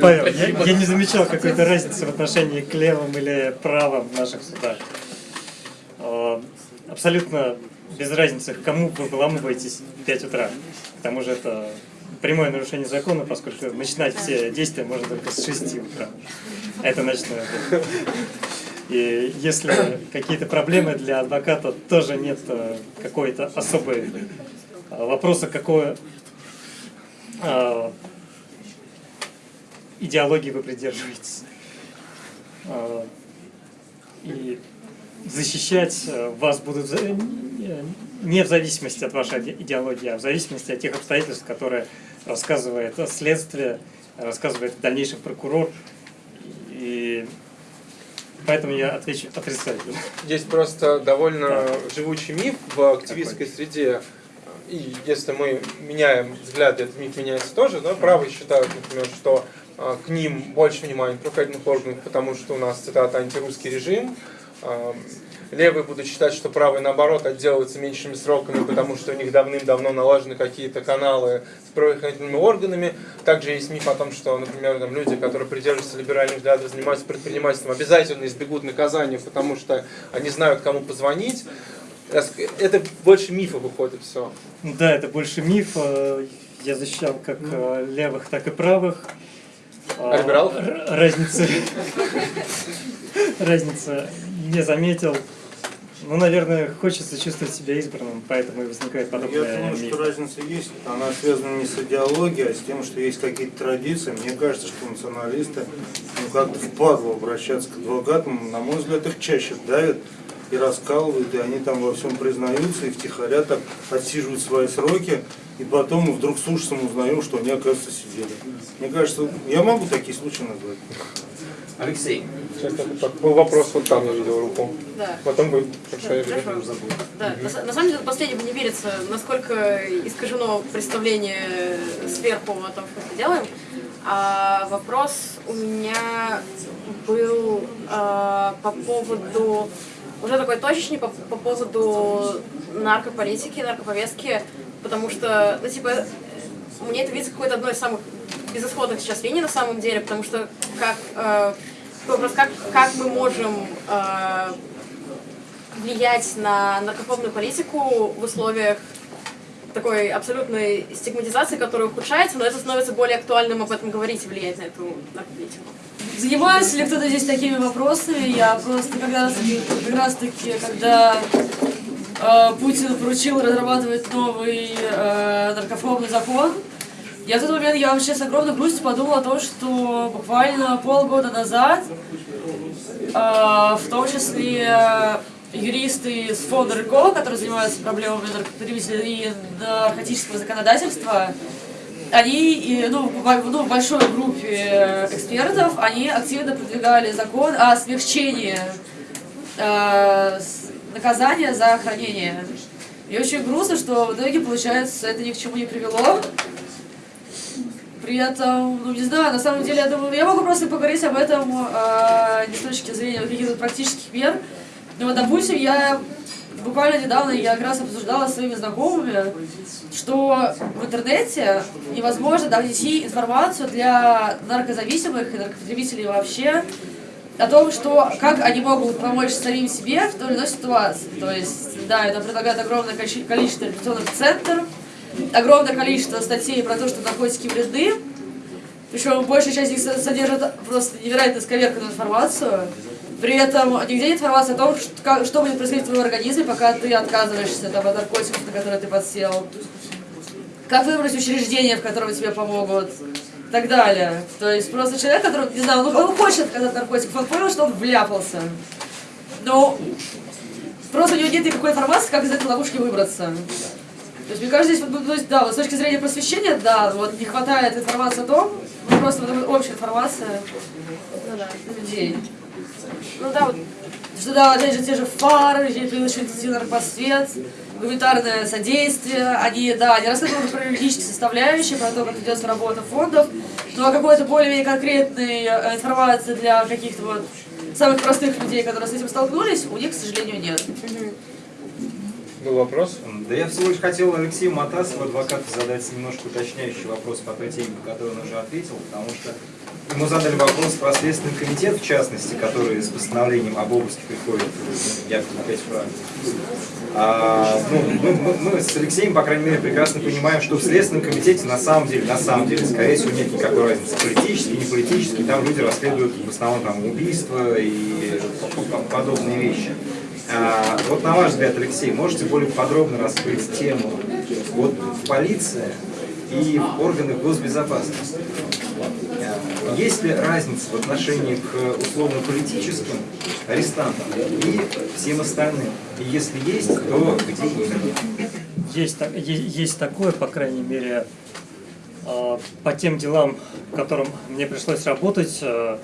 Павел, я, я не замечал какой-то разницы в отношении к левым или правым в наших судах. Абсолютно без разницы, к кому вы выламываетесь в 5 утра. К тому же это прямое нарушение закона, поскольку начинать все действия можно только с 6 утра. Это ночное И если какие-то проблемы для адвоката, тоже нет э, какой-то особой э, вопроса, какой э, идеологии вы придерживаетесь. И защищать вас будут не в зависимости от вашей идеологии, а в зависимости от тех обстоятельств, которые рассказывает следствие, рассказывает в дальнейшем прокурор. И поэтому я отвечу отрицательно. Есть просто довольно да. живучий миф в активистской Такой. среде. И если мы меняем взгляды, этот миф меняется тоже. Да? Правые считают, например, что а, к ним больше внимания правоохранительных органов, потому что у нас, цитата, антирусский режим. Левые будут считать, что правые, наоборот, отделываются меньшими сроками, потому что у них давным-давно налажены какие-то каналы с правоохранительными органами. Также есть миф о том, что, например, там, люди, которые придерживаются либеральных взглядов, занимаются предпринимательством, обязательно избегут наказания, потому что они знают, кому позвонить. Это больше мифа выходит все. Да, это больше миф. Я защищал как э, левых, так и правых. А либералов? Разница, разница не заметил. Ну, наверное, хочется чувствовать себя избранным, поэтому и возникает подобное. Я думаю, что разница есть. Она связана не с идеологией, а с тем, что есть какие-то традиции. Мне кажется, что националисты, ну, как-то впадло обращаться к адвокатам. На мой взгляд, их чаще давят и раскалывают, и они там во всем признаются, и втихаря так отсиживают свои сроки, и потом мы вдруг с ужасом узнаем, что они, оказывается, сидели. Мне кажется, я могу такие случаи назвать. Алексей. Сейчас был вопрос, вот там я видел руку. Да. Потом вы, хорошо, я Хорошо. Да, на, на самом деле последнему не верится, насколько искажено представление сверху о том, что мы делаем. А вопрос у меня был а, по поводу, уже такой точечный, по, по поводу наркополитики, наркоповестки, потому что, ну, типа, мне это видится какой-то одной из самых безысходных сейчас линий на самом деле, потому что как э, вопрос, как, как мы можем э, влиять на наркотическую политику в условиях такой абсолютной стигматизации, которая ухудшается, но это становится более актуальным об этом говорить и влиять на эту наркотику. Занимается ли кто-то здесь такими вопросами? Я просто как раз как раз таки когда Путин поручил разрабатывать новый э, наркофобный закон, я в тот момент, я вообще с огромной грустью подумала о том, что буквально полгода назад, э, в том числе юристы из фонда РКО, которые занимаются проблемами наркопотребителей и наркотического законодательства, они, ну, в большой группе экспертов, они активно продвигали закон о смягчении э, наказания за хранение. И очень грустно, что в итоге, получается, это ни к чему не привело. При этом, ну не знаю, на самом деле, я думаю, я могу просто поговорить об этом э, не с точки зрения каких-то практических мер, Ну вот, допустим, я буквально недавно я как раз обсуждала с своими знакомыми, что в интернете невозможно донести информацию для наркозависимых и наркопотребителей вообще о том, что как они могут помочь самим себе в той или иной ситуации. То есть, да, это предлагает огромное количе- количество репрессионных центров, огромное количество статей про то, что наркотики вредны, причем большая часть их со- содержит просто невероятно сковерканную информацию. При этом нигде нет информации о том, что, что будет происходить в твоем организме, пока ты отказываешься там, от наркотиков, на которые ты подсел. Как выбрать учреждение, в котором тебе помогут. Так далее. То есть просто человек, который, не знаю, он, он хочет отказаться от наркотиков, он понял, что он вляпался. Но просто у него нет никакой информации, как из этой ловушки выбраться. То есть, мне кажется, здесь, вот, ну, то есть, да, вот с точки зрения просвещения, да, вот не хватает информации о том, ну, просто вот общая информация Ну да. людей. Ну да, вот Что да, опять же, те же фары, интенсивный наркосвет, гуманитарное содействие, они, да, они рассказывают про юридические составляющие, про то, как ведется работа фондов, но какой-то более-менее конкретной э, информации для каких-то вот самых простых людей, которые с этим столкнулись, у них, к сожалению, нет. Был вопрос? Да я всего лишь хотел Алексею Матасову, адвокату, задать немножко уточняющий вопрос по той теме, по которой он уже ответил, потому что ему задали вопрос про Следственный комитет, в частности, который с постановлением об обыске приходит якобы опять в Прагу. А, ну, мы, мы- мы с Алексеем, по крайней мере, прекрасно понимаем, что в Следственном комитете на самом деле, на самом деле, скорее всего, нет никакой разницы, политический, не политический, там люди расследуют в основном там, убийства и подобные вещи. А, вот на ваш взгляд, Алексей, можете более подробно раскрыть тему вот в полиции и в органах госбезопасности? А, Есть ли разница в отношении к условно-политическим арестантам и всем остальным? И если есть, то где именно? Есть, есть такое, по крайней мере, э, по тем делам, которым мне пришлось работать, э,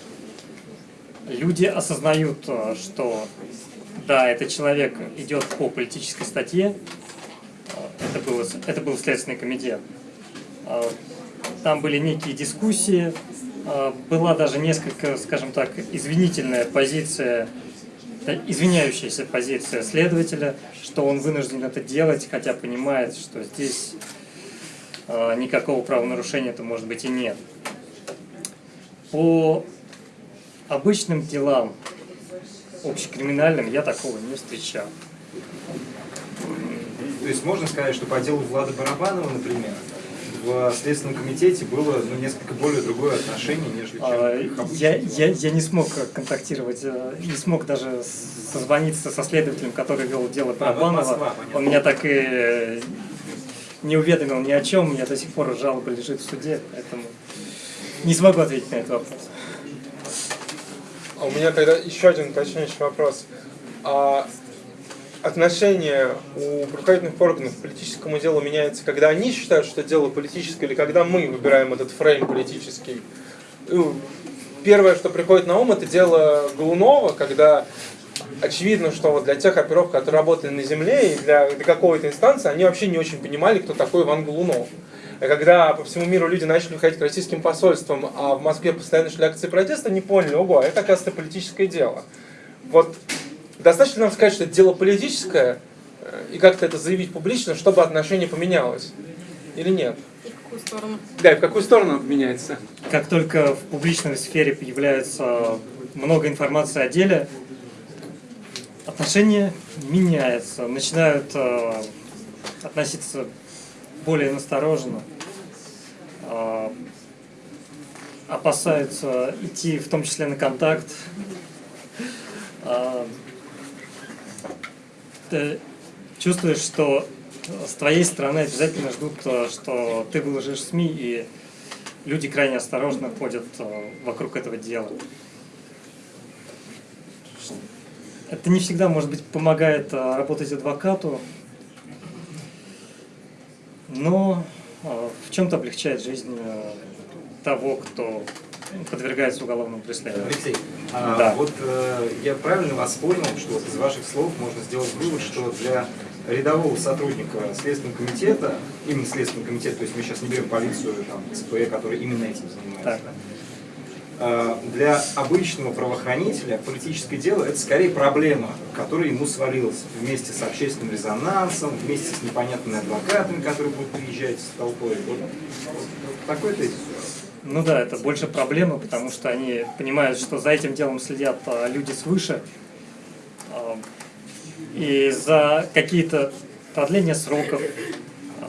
люди осознают, э, что да, этот человек идет по политической статье, Э, это, было, с- это был Следственный комитет. Там были некие дискуссии, э, была даже несколько, скажем так, извинительная позиция извиняющаяся позиция следователя, что он вынужден это делать, хотя понимает, что здесь э, никакого правонарушения-то может быть и нет. По обычным делам, общекриминальным, я такого не встречал. То есть можно сказать, что по делу Влада Барабанова, например, в Следственном комитете было ну, несколько более другое отношение, нежели чем А. Я, я, я не смог контактировать, э, не смог даже созвониться со следователем, который вел дело А, понятно. Он меня так и э, не уведомил ни о чем, у меня до сих пор жалоба лежит в суде, поэтому не смогу ответить на этот вопрос. А у меня тогда еще один уточняющий вопрос. А отношение у правоохранительных органов к политическому делу меняется, когда они считают, что дело политическое, или когда мы выбираем этот фрейм политический? Первое, что приходит на ум, это дело Голунова, когда очевидно, что вот для тех оперов, которые работали на земле, и для, для какой-то инстанции, они вообще не очень понимали, кто такой Иван Голунов. И когда по всему миру люди начали выходить к российским посольствам, а в Москве постоянно шли акции протеста, они поняли, ого, это, оказывается, политическое дело. Вот достаточно нам сказать, что это дело политическое, э, и как-то это заявить публично, чтобы отношение поменялось? Или нет? в какую сторону? Да, и в какую сторону меняется? Как только в публичной сфере появляется много информации о деле, отношение меняется, начинают э, относиться более настороженно, э, опасаются идти в том числе на контакт. Э, ты чувствуешь, что с твоей стороны обязательно ждут, э, что ты выложишь СМИ, и люди крайне осторожно ходят э, вокруг этого дела. Это не всегда, может быть, помогает э, работать адвокату, но э, в чем-то облегчает жизнь э, того, кто подвергается уголовному преследованию. Алексей, а, Да. вот э, я правильно вас понял, что вот из ваших слов можно сделать вывод, что для рядового сотрудника Следственного комитета, именно Следственного комитета, то есть мы сейчас не берем полицию, там, ЦПЭ, который именно этим занимается, да? э, для обычного правоохранителя политическое дело это скорее проблема, которая ему свалилась вместе с общественным резонансом, вместе с непонятными адвокатами, которые будут приезжать с толпой. Вот такой тезис. Ну да, это больше проблема, потому что они понимают, что за этим делом следят а, люди свыше. А, И за какие-то продления сроков а,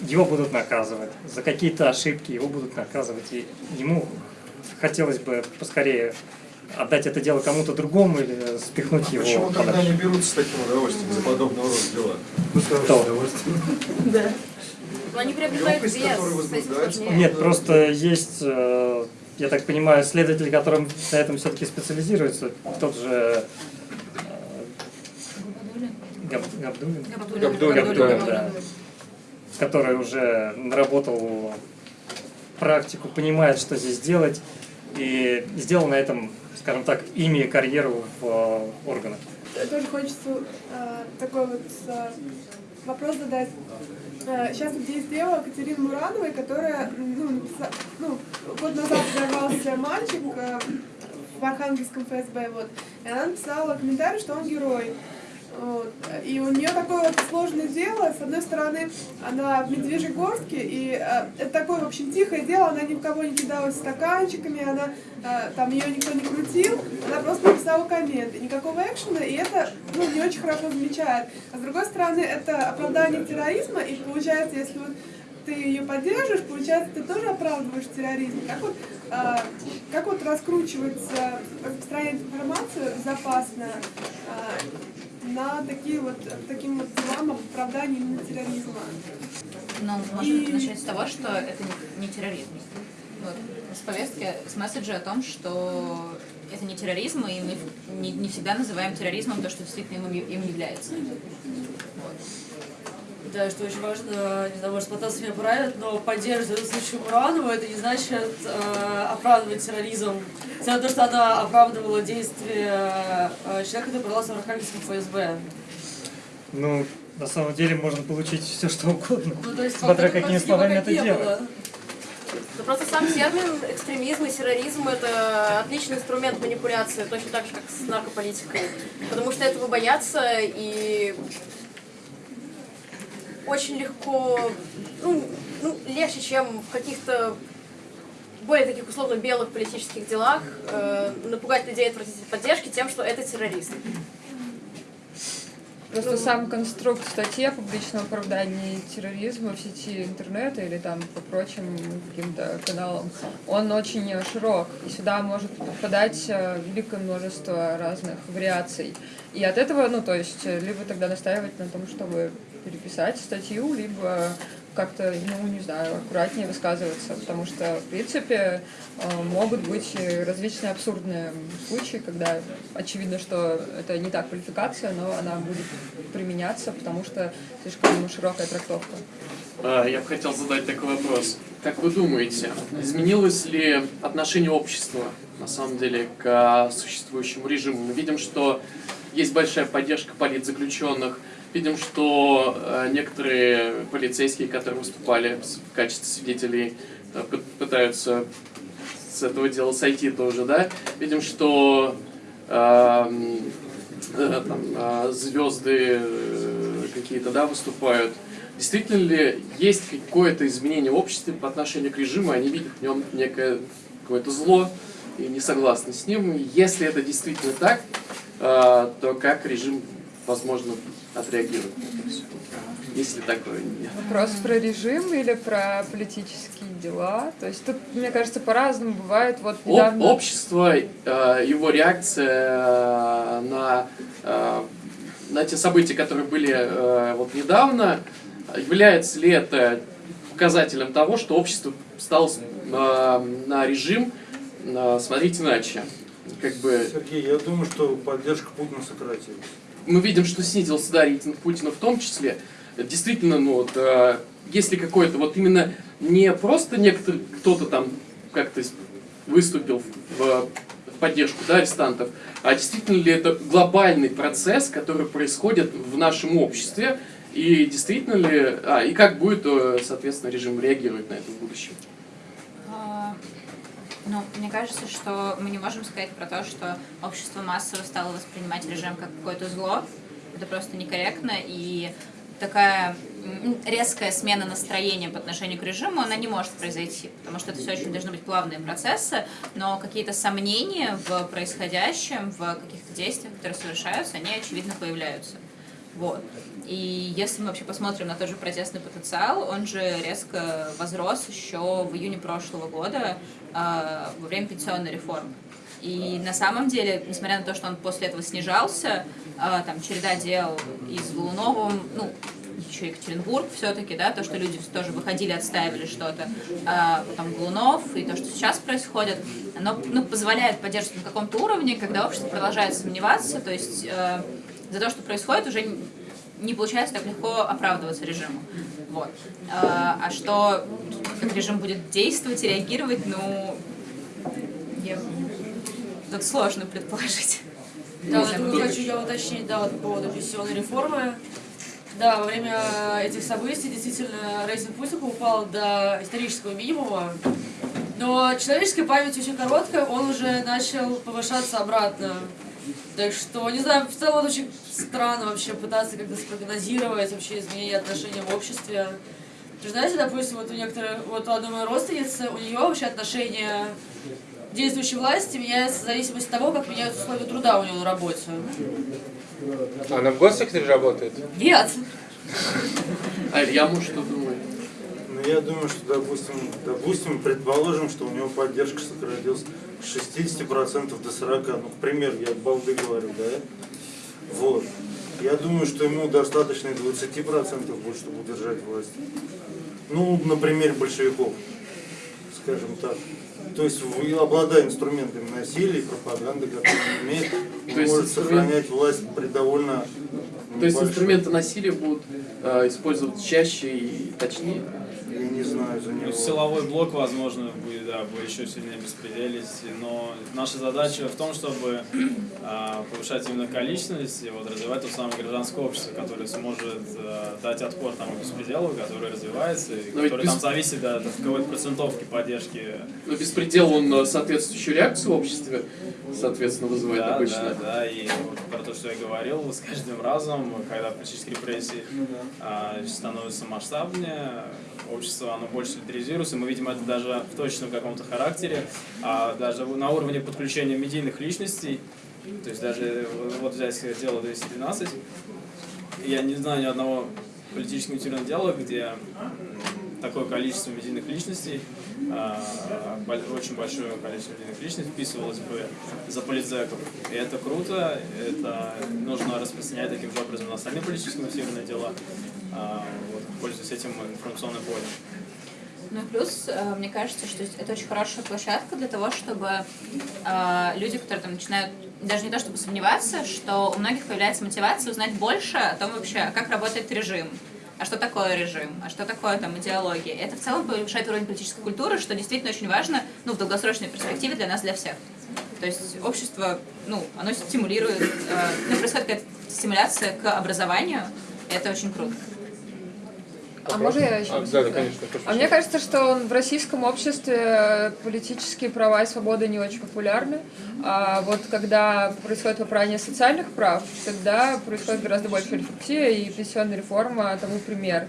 его будут наказывать. За какие-то ошибки его будут наказывать. И ему хотелось бы поскорее отдать это дело кому-то другому или спихнуть его Почему тогда подальше. не берутся с таким удовольствием за подобного рода дела? Ну, с удовольствием. Да. Но они приобретают вес. Нет, просто есть, э, я так понимаю, следователи, которые на этом все-таки специализируются. Тот же э, Габ- Габдуллин? Габдуллин. Габдуллин, Габдуллин, да. Который уже наработал практику, понимает, что здесь делать, и сделал на этом, скажем так, имя и карьеру в э, органах. Тоже хочется э, такой вот э, вопрос задать. Э, сейчас есть дело Катерины Мурановой, которая, ну, ну, год назад взорвался мальчик э, в Архангельском ФСБ, вот, и она написала комментарий, что он герой. Вот. И у нее такое вот сложное дело. С одной стороны, она в Медвежьегорске, и э, это такое, в общем, тихое дело, она ни в кого не кидалась стаканчиками, она, э, там ее никто не крутил, она просто написала комменты. Никакого экшена, и это ну, не очень хорошо замечает. А с другой стороны, это оправдание терроризма, и получается, если вот ты ее поддерживаешь, получается, ты тоже оправдываешь терроризм. Как вот, а, как вот раскручивается распространение информации безопасно а, на такие вот, таким вот делам об оправдании именно терроризма? Ну, можно И- начать с того, что это не, не терроризм. Вот. С повестки, с месседжа о том, что это не терроризм, и мы не, не всегда называем терроризмом то, что действительно им, им является. Вот. Да, что очень важно, не знаю, может, Потас меня поправит, но поддерживать случае Муранова, это не значит э, оправдывать терроризм. На то, что она оправдывала действия э, человека, который продался в Архангельском ФСБ. Ну, на самом деле можно получить все, что угодно, Ну, то есть, смотря какими словами это не делать. было. Да просто сам термин экстремизм и терроризм это отличный инструмент манипуляции, точно так же, как с наркополитикой. Потому что этого боятся и очень легко, ну, ну, легче, чем в каких-то более таких условно белых политических делах э, напугать людей от поддержки тем, что это террорист. Просто сам конструкт статьи о публичном оправдании терроризма в сети интернета или там по прочим каким-то каналам, он очень широк, и сюда может попадать э, великое множество разных вариаций. И от этого, ну, то есть, э, либо тогда настаивать на том, чтобы переписать статью, либо как-то, ну, не знаю, аккуратнее высказываться, потому что, в принципе, э, могут быть различные абсурдные случаи, когда очевидно, что это не та квалификация, но она будет применяться, потому что слишком широкая трактовка. А, Я бы хотел задать такой вопрос. Как вы думаете, изменилось ли отношение общества на самом деле к существующему режиму? Мы видим, что есть большая поддержка политзаключенных, видим, что э, некоторые полицейские, которые выступали в качестве свидетелей, э, пы- пытаются с этого дела сойти тоже, да? Видим, что эм, э, там, э, звезды какие-то, да, выступают. Действительно ли есть какое-то изменение в обществе по отношению к режиму, они видят в нем некое какое-то зло и не согласны с ним? Если это действительно так, то как режим, возможно, отреагирует на это все? Если такое нет. Вопрос про режим или про политические дела? То есть тут, мне кажется, по-разному бывает. Вот Об- недавно... общество, э, его реакция э, на, э, на те события, которые были э, вот недавно, является ли это показателем того, что общество стало э, на режим э, смотреть иначе? Как бы Сергей, я думаю, что поддержка Путина сократилась. Мы видим, что снизился да, рейтинг Путина в том числе. Действительно, ну вот, э, если какой-то вот именно не просто некоторый кто-то там как-то выступил в, в поддержку да, арестантов, а действительно ли это глобальный процесс, который происходит в нашем обществе, и действительно ли, а, и как будет, э, соответственно, режим реагировать на это в будущем? Ну, мне кажется, что мы не можем сказать про то, что общество массово стало воспринимать режим как какое-то зло. Это просто некорректно, и такая резкая смена настроения по отношению к режиму, она не может произойти, потому что это все очень должны быть плавные процессы, но какие-то сомнения в происходящем, в каких-то действиях, которые совершаются, они, очевидно, появляются. Вот. И если мы вообще посмотрим на тот же протестный потенциал, он же резко возрос еще в июне прошлого года э, во время пенсионной реформы. И на самом деле, несмотря на то, что он после этого снижался, э, там череда дел из Голунова, ну, еще Екатеринбург все-таки, да, то, что люди тоже выходили, отстаивали что-то, а потом Голунов, и то, что сейчас происходит, оно ну, позволяет поддерживать на каком-то уровне, когда общество продолжает сомневаться, то есть э, за то, что происходит, уже не- получается так легко оправдываться режиму. Вот. А, а что, как режим будет действовать и реагировать, ну, я... тут сложно предположить. Да, вот тут хочу я уточнить, да, вот по поводу пенсионной реформы. Да, во время этих событий действительно рейтинг Путина упал до исторического минимума. Но человеческая память очень короткая, он уже начал повышаться обратно. Так что, не знаю, в целом очень странно вообще пытаться как-то спрогнозировать вообще изменение отношений в обществе. Вы знаете, допустим, вот у некоторых, вот у одной моей родственницы, у нее вообще отношения действующей власти меняются в зависимости от того, как меняются условия труда у нее на работе. Она в госсекторе работает? Нет. А Илья, может, что думает? Ну, я думаю, что, допустим, допустим, предположим, что у него поддержка сократилась с 60% до 40%. Ну, к примеру, я балды говорю, да? Вот. Я думаю, что ему достаточно и 20% будет, чтобы удержать власть. Ну, например, большевиков, скажем так. То есть, обладая инструментами насилия и пропаганды, которые он имеет, он может инструмент- сохранять власть при довольно То есть инструменты насилия будут э, использовать чаще и точнее? Я не знаю за Ну, него. Силовой блок, возможно, будет, да, будет еще сильнее беспределить, но наша задача в том, чтобы а, повышать именно количественность и вот развивать то самое гражданское общество, которое сможет а, дать отпор тому беспределу, который развивается, и Но который там зависит да, от какой-то процентовки поддержки. Но беспредел, он э, соответствующую реакцию в обществе, соответственно, вызывает Да, обычно. да, да, и вот про то, что я говорил, с каждым разом, когда политические репрессии а, становятся масштабнее, общество оно больше лидеризируется, мы видим это даже в точном каком-то характере, а даже на уровне подключения медийных личностей, то есть даже вот взять дело 212, я не знаю ни одного политического мотивированного дела, где такое количество медийных личностей, а, очень большое количество медийных личностей вписывалось бы за политзеков. И это круто, это нужно распространять таким же образом на остальные политические мотивированные дела, а, вот, пользуясь этим информационным полем. Ну и плюс, э, мне кажется, что это очень хорошая площадка для того, чтобы э, люди, которые там начинают даже не то чтобы сомневаться, что у многих появляется мотивация узнать больше о том вообще, как работает режим, а что такое режим, а что такое там идеология. Это в целом повышает уровень политической культуры, что действительно очень важно ну, в долгосрочной перспективе для нас, для всех. То есть общество, ну, оно стимулирует, э, ну, происходит какая-то стимуляция к образованию, и это очень круто. А можно я еще? А, да, да, конечно. А мне кажется, что в российском обществе политические права и свободы не очень популярны. А вот когда происходит попрание социальных прав, тогда происходит гораздо больше рефлексия, и пенсионная реформа тому пример.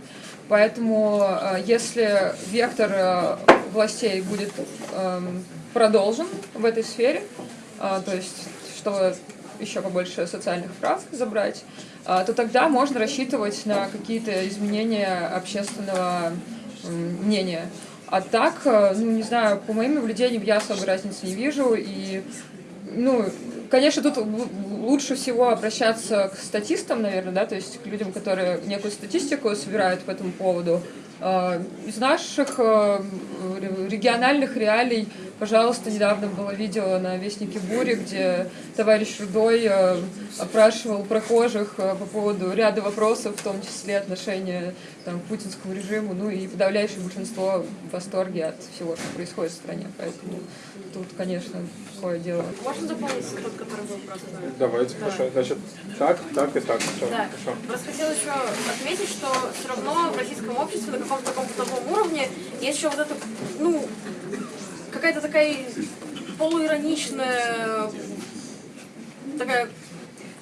Поэтому э, если вектор э, властей будет эм, продолжен в этой сфере, э, то есть чтобы еще побольше социальных прав забрать, а, то тогда можно рассчитывать на какие-то изменения общественного мнения. А так, э, ну, не знаю, по моим наблюдениям я особой разницы не вижу. И, ну, конечно, тут лучше всего обращаться к статистам, наверное, да, то есть к людям, которые некую статистику собирают по этому поводу. А, Из наших э, ре- региональных реалий, пожалуйста, недавно было видео на Вестнике Бури, где товарищ Рудой э, опрашивал прохожих э, по поводу ряда вопросов, в том числе отношения там, к путинскому режиму, ну и подавляющее большинство в восторге от всего, что происходит в стране. Поэтому тут, конечно, такое дело. Можно дополнить тот, который был просто? Давайте, Да. хорошо. Значит, так, так и так. Всё, Да. хорошо. Просто хотела еще отметить, что все равно в российском обществе на каком-то таком бытовом уровне есть еще вот это, ну, какая-то такая полуироничная такая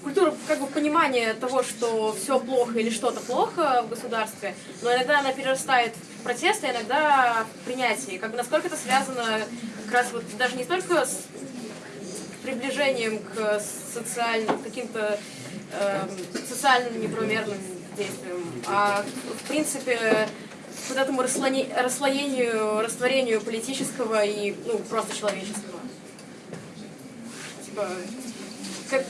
культура как бы понимания того, что все плохо или что-то плохо в государстве, но иногда она перерастает в протест, а иногда в принятие. Как бы насколько это связано как раз вот даже не столько с приближением к социальным каким-то э, социальным неправомерным действиям, а в принципе вот этому расслоению, растворению политического и ну, просто человеческого. Типа,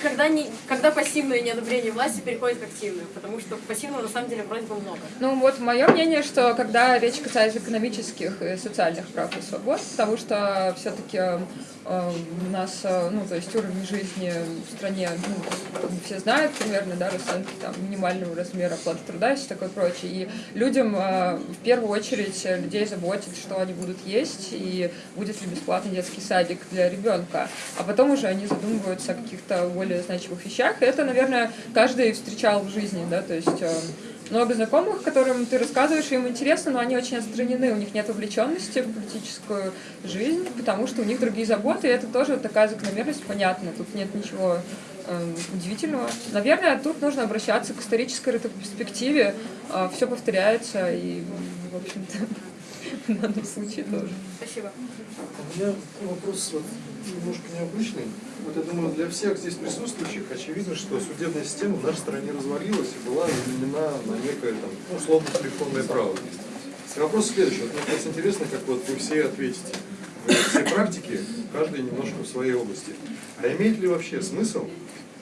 когда, не, когда пассивное неодобрение власти переходит к активному, потому что пассивного на самом деле вроде бы много. Ну вот мое мнение, что когда речь касается экономических и социальных прав и свобод, потому что все-таки э, у нас, э, ну то есть уровень жизни в стране, ну, все знают примерно, да, расценки там минимального размера оплаты труда и все такое прочее. И людям э, в первую очередь людей заботит, что они будут есть и будет ли бесплатный детский садик для ребенка. А потом уже они задумываются о каких-то более значимых вещах. И это, наверное, каждый встречал в жизни, да, то есть э, много знакомых, которым ты рассказываешь, им интересно, но они очень отстранены, у них нет увлеченности в политическую жизнь, потому что у них другие заботы, и это тоже такая закономерность понятна, тут нет ничего э, удивительного. Наверное, тут нужно обращаться к исторической ретроспективе, э, все повторяется, и, в общем-то, в данном случае тоже. Спасибо. У меня вопрос вот, немножко необычный. Вот я думаю, для всех здесь присутствующих очевидно, что судебная система в нашей стране развалилась и была заменена на некое там, ну, условно телефонное право. Вопрос следующий. Вот мне кажется интересно, как вот вы все ответите. Вы все практики, каждый немножко в своей области. А имеет ли вообще смысл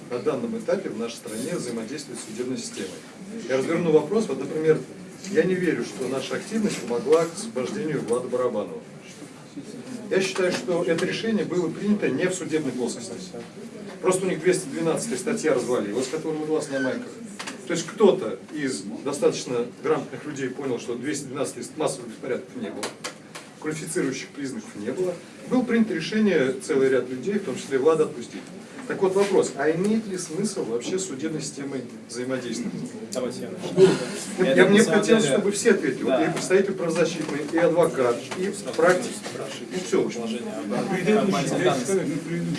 на данном этапе в нашей стране взаимодействовать с судебной системой? Я разверну вопрос. Вот, например, я не верю, что наша активность помогла к освобождению Влада Барабанова. Я считаю, что это решение было принято не в судебной плоскости. Просто у них 212 статья развалилась, мы глаз на майках. То есть кто-то из достаточно грамотных людей понял, что 212 массовых беспорядков не было, квалифицирующих признаков не было. Было принято решение целый ряд людей, в том числе Влада, отпустить. Так вот вопрос, а имеет ли смысл вообще судебной системой взаимодействовать? Давайте я начну. Я, я мне хотелось, деле... чтобы все ответили. Да. Вот и представитель правозащитный, и адвокат, и практик. Ну все, в общем.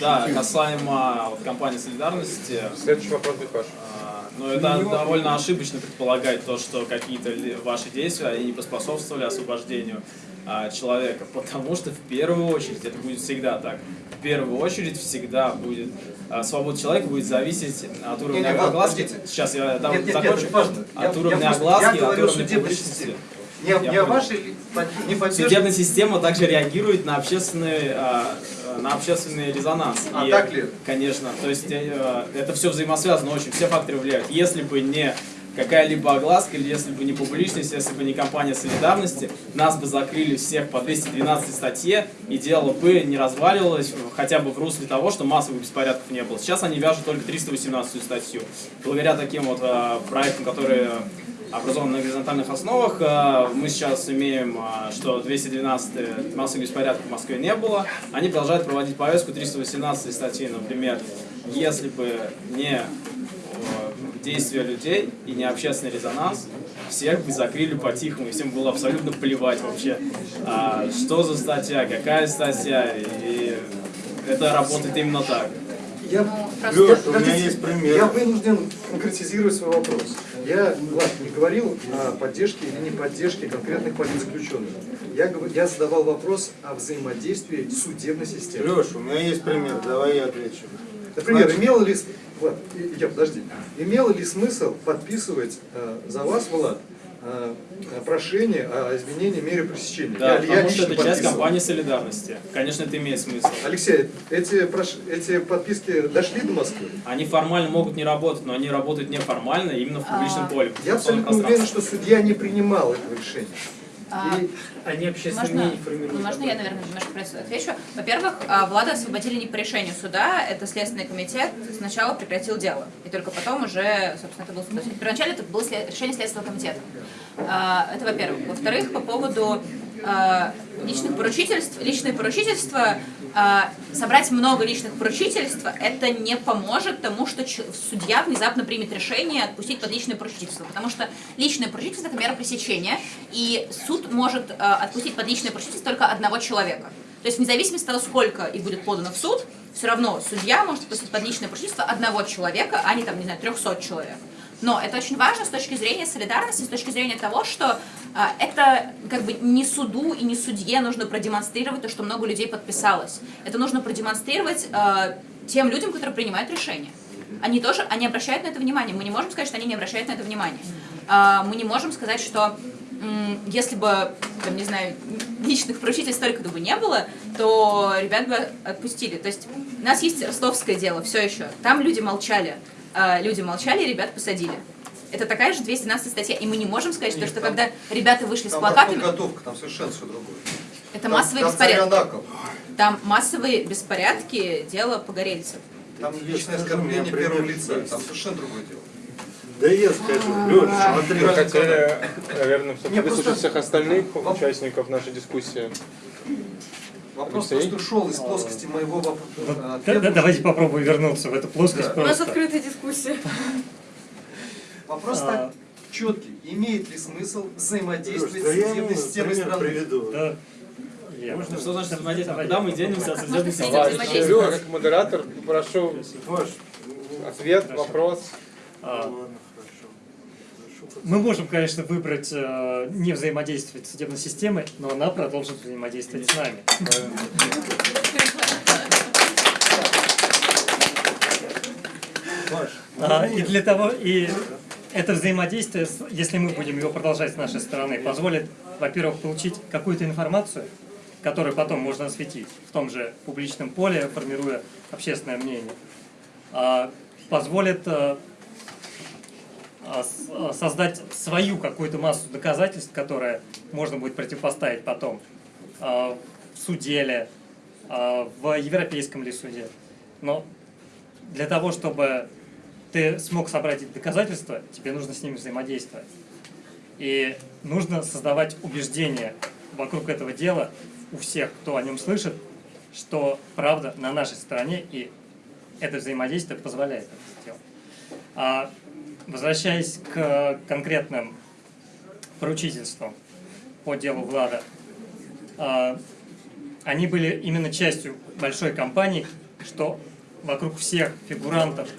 Да, касаемо вот, компании солидарности. Следующий вопрос, Бихаш. Но это довольно ошибочно предполагать то, что какие-то ваши действия они не поспособствовали освобождению а, человека, потому что в первую очередь, это будет всегда так, в первую очередь всегда будет а, свобода человека будет зависеть от уровня нет, нет, огласки. Подождите. Сейчас я там нет, нет, закончу. Нет, важно. От я, уровня я огласки, я от уровня публичности. Не, я не вашей не Судебная система также реагирует на общественный, а, на общественный резонанс. А и, так ли? Конечно. То есть э, это все взаимосвязано очень, все факторы влияют. Если бы не какая-либо огласка, или если бы не публичность, если бы не компания солидарности, нас бы закрыли всех по 212 статье, и дело бы не разваливалось хотя бы в русле того, что массовых беспорядков не было. Сейчас они вяжут только 318 статью. Благодаря таким вот э, проектам, которые образованы на горизонтальных основах, э, мы сейчас имеем, э, что 212 массовых беспорядков в Москве не было. Они продолжают проводить повестку 318 статьи, например, если бы не действия людей и не общественный резонанс, всех бы закрыли по-тихому, и всем было абсолютно плевать вообще, а, что за статья, какая статья, и это работает именно так. Я, Леш, у меня есть пример. Я вынужден конкретизировать свой вопрос. Я, Влад, не говорил о поддержке или не поддержке конкретных политзаключенных. Я, я задавал вопрос о взаимодействии судебной системы. Леш, у меня есть пример, давай я отвечу. Например, имело ли Влад, я, подожди. Имело ли смысл подписывать э, за вас, Влад, э, прошение о изменении меры пресечения? Да, я, потому я что это часть компании солидарности. Конечно, это имеет смысл. Алексей, эти, прош... эти подписки дошли до Москвы? Они формально могут не работать, но они работают неформально именно в публичном а... поле. Я абсолютно уверен, что судья не принимал этого решения. А, они общественное можно, мнение формируют. Можно я, наверное, немножко отвечу? Во-первых, а, Влада освободили не по решению суда, это Следственный комитет сначала прекратил дело, и только потом уже, собственно, это был суд. Первоначально это было решение Следственного комитета. А, это во-первых. Во-вторых, по поводу личных поручительств, личные поручительства а, собрать много личных поручительств, это не поможет тому, что судья внезапно примет решение отпустить под личное поручительство. Потому что личное поручительство – это мера пресечения, и суд может а, отпустить под личное поручительство только одного человека. То есть вне зависимости от того, сколько их будет подано в суд, все равно судья может отпустить под личное поручительство одного человека, а не там, не знаю, 300 человек. Но это очень важно с точки зрения солидарности, с точки зрения того, что а, это как бы не суду и не судье нужно продемонстрировать то, что много людей подписалось. Это нужно продемонстрировать а, тем людям, которые принимают решения. Они тоже, они обращают на это внимание. Мы не можем сказать, что они не обращают на это внимание. А, мы не можем сказать, что если бы, там, не знаю, личных поручительств столько бы не было, то ребят бы отпустили. То есть у нас есть ростовское дело, все еще. Там люди молчали. А, люди молчали, ребят посадили. Это такая же 212 статья. И мы не можем сказать, что, что когда ребята вышли с Там плакатами... подготовка, там совершенно все другое. Это Там- массовые там беспорядки. Там массовые беспорядки, дело погорельцев. Там личное оскорбление первого лица, там совершенно другое дело. Да я скажу, Лёш, смотри. Мы хотели, наверное, все-таки выслушать всех остальных участников нашей дискуссии. Вопрос Алексей? просто ушел из плоскости моего Да- вопроса. да- давайте попробуем вернуться в эту плоскость У нас открытая дискуссия. Вопрос А. так четкий. Имеет ли смысл взаимодействовать да с я судебной системой страны? приведу. Да. Можно, что значит взаимодействовать? Куда мы денемся от судебной системы? Юра, как модератор, прошу ответ, вопрос. А, Мы можем, конечно, выбрать э, не взаимодействовать с судебной системой, но она продолжит взаимодействовать с нами. А, и для того, и это взаимодействие, если мы будем его продолжать с нашей стороны, позволит, во-первых, получить какую-то информацию, которую потом можно осветить в том же публичном поле, формируя общественное мнение, А, позволит э, создать свою какую-то массу доказательств, которые можно будет противопоставить потом а, в суде ли, а, в европейском ли суде. Но для того, чтобы ты смог собрать эти доказательства, тебе нужно с ними взаимодействовать. И нужно создавать убеждение вокруг этого дела у всех, кто о нем слышит, что правда на нашей стороне, и это взаимодействие позволяет это сделать. Возвращаясь к конкретным поручительствам по делу Влада, а, они были именно частью большой кампании, что вокруг всех фигурантов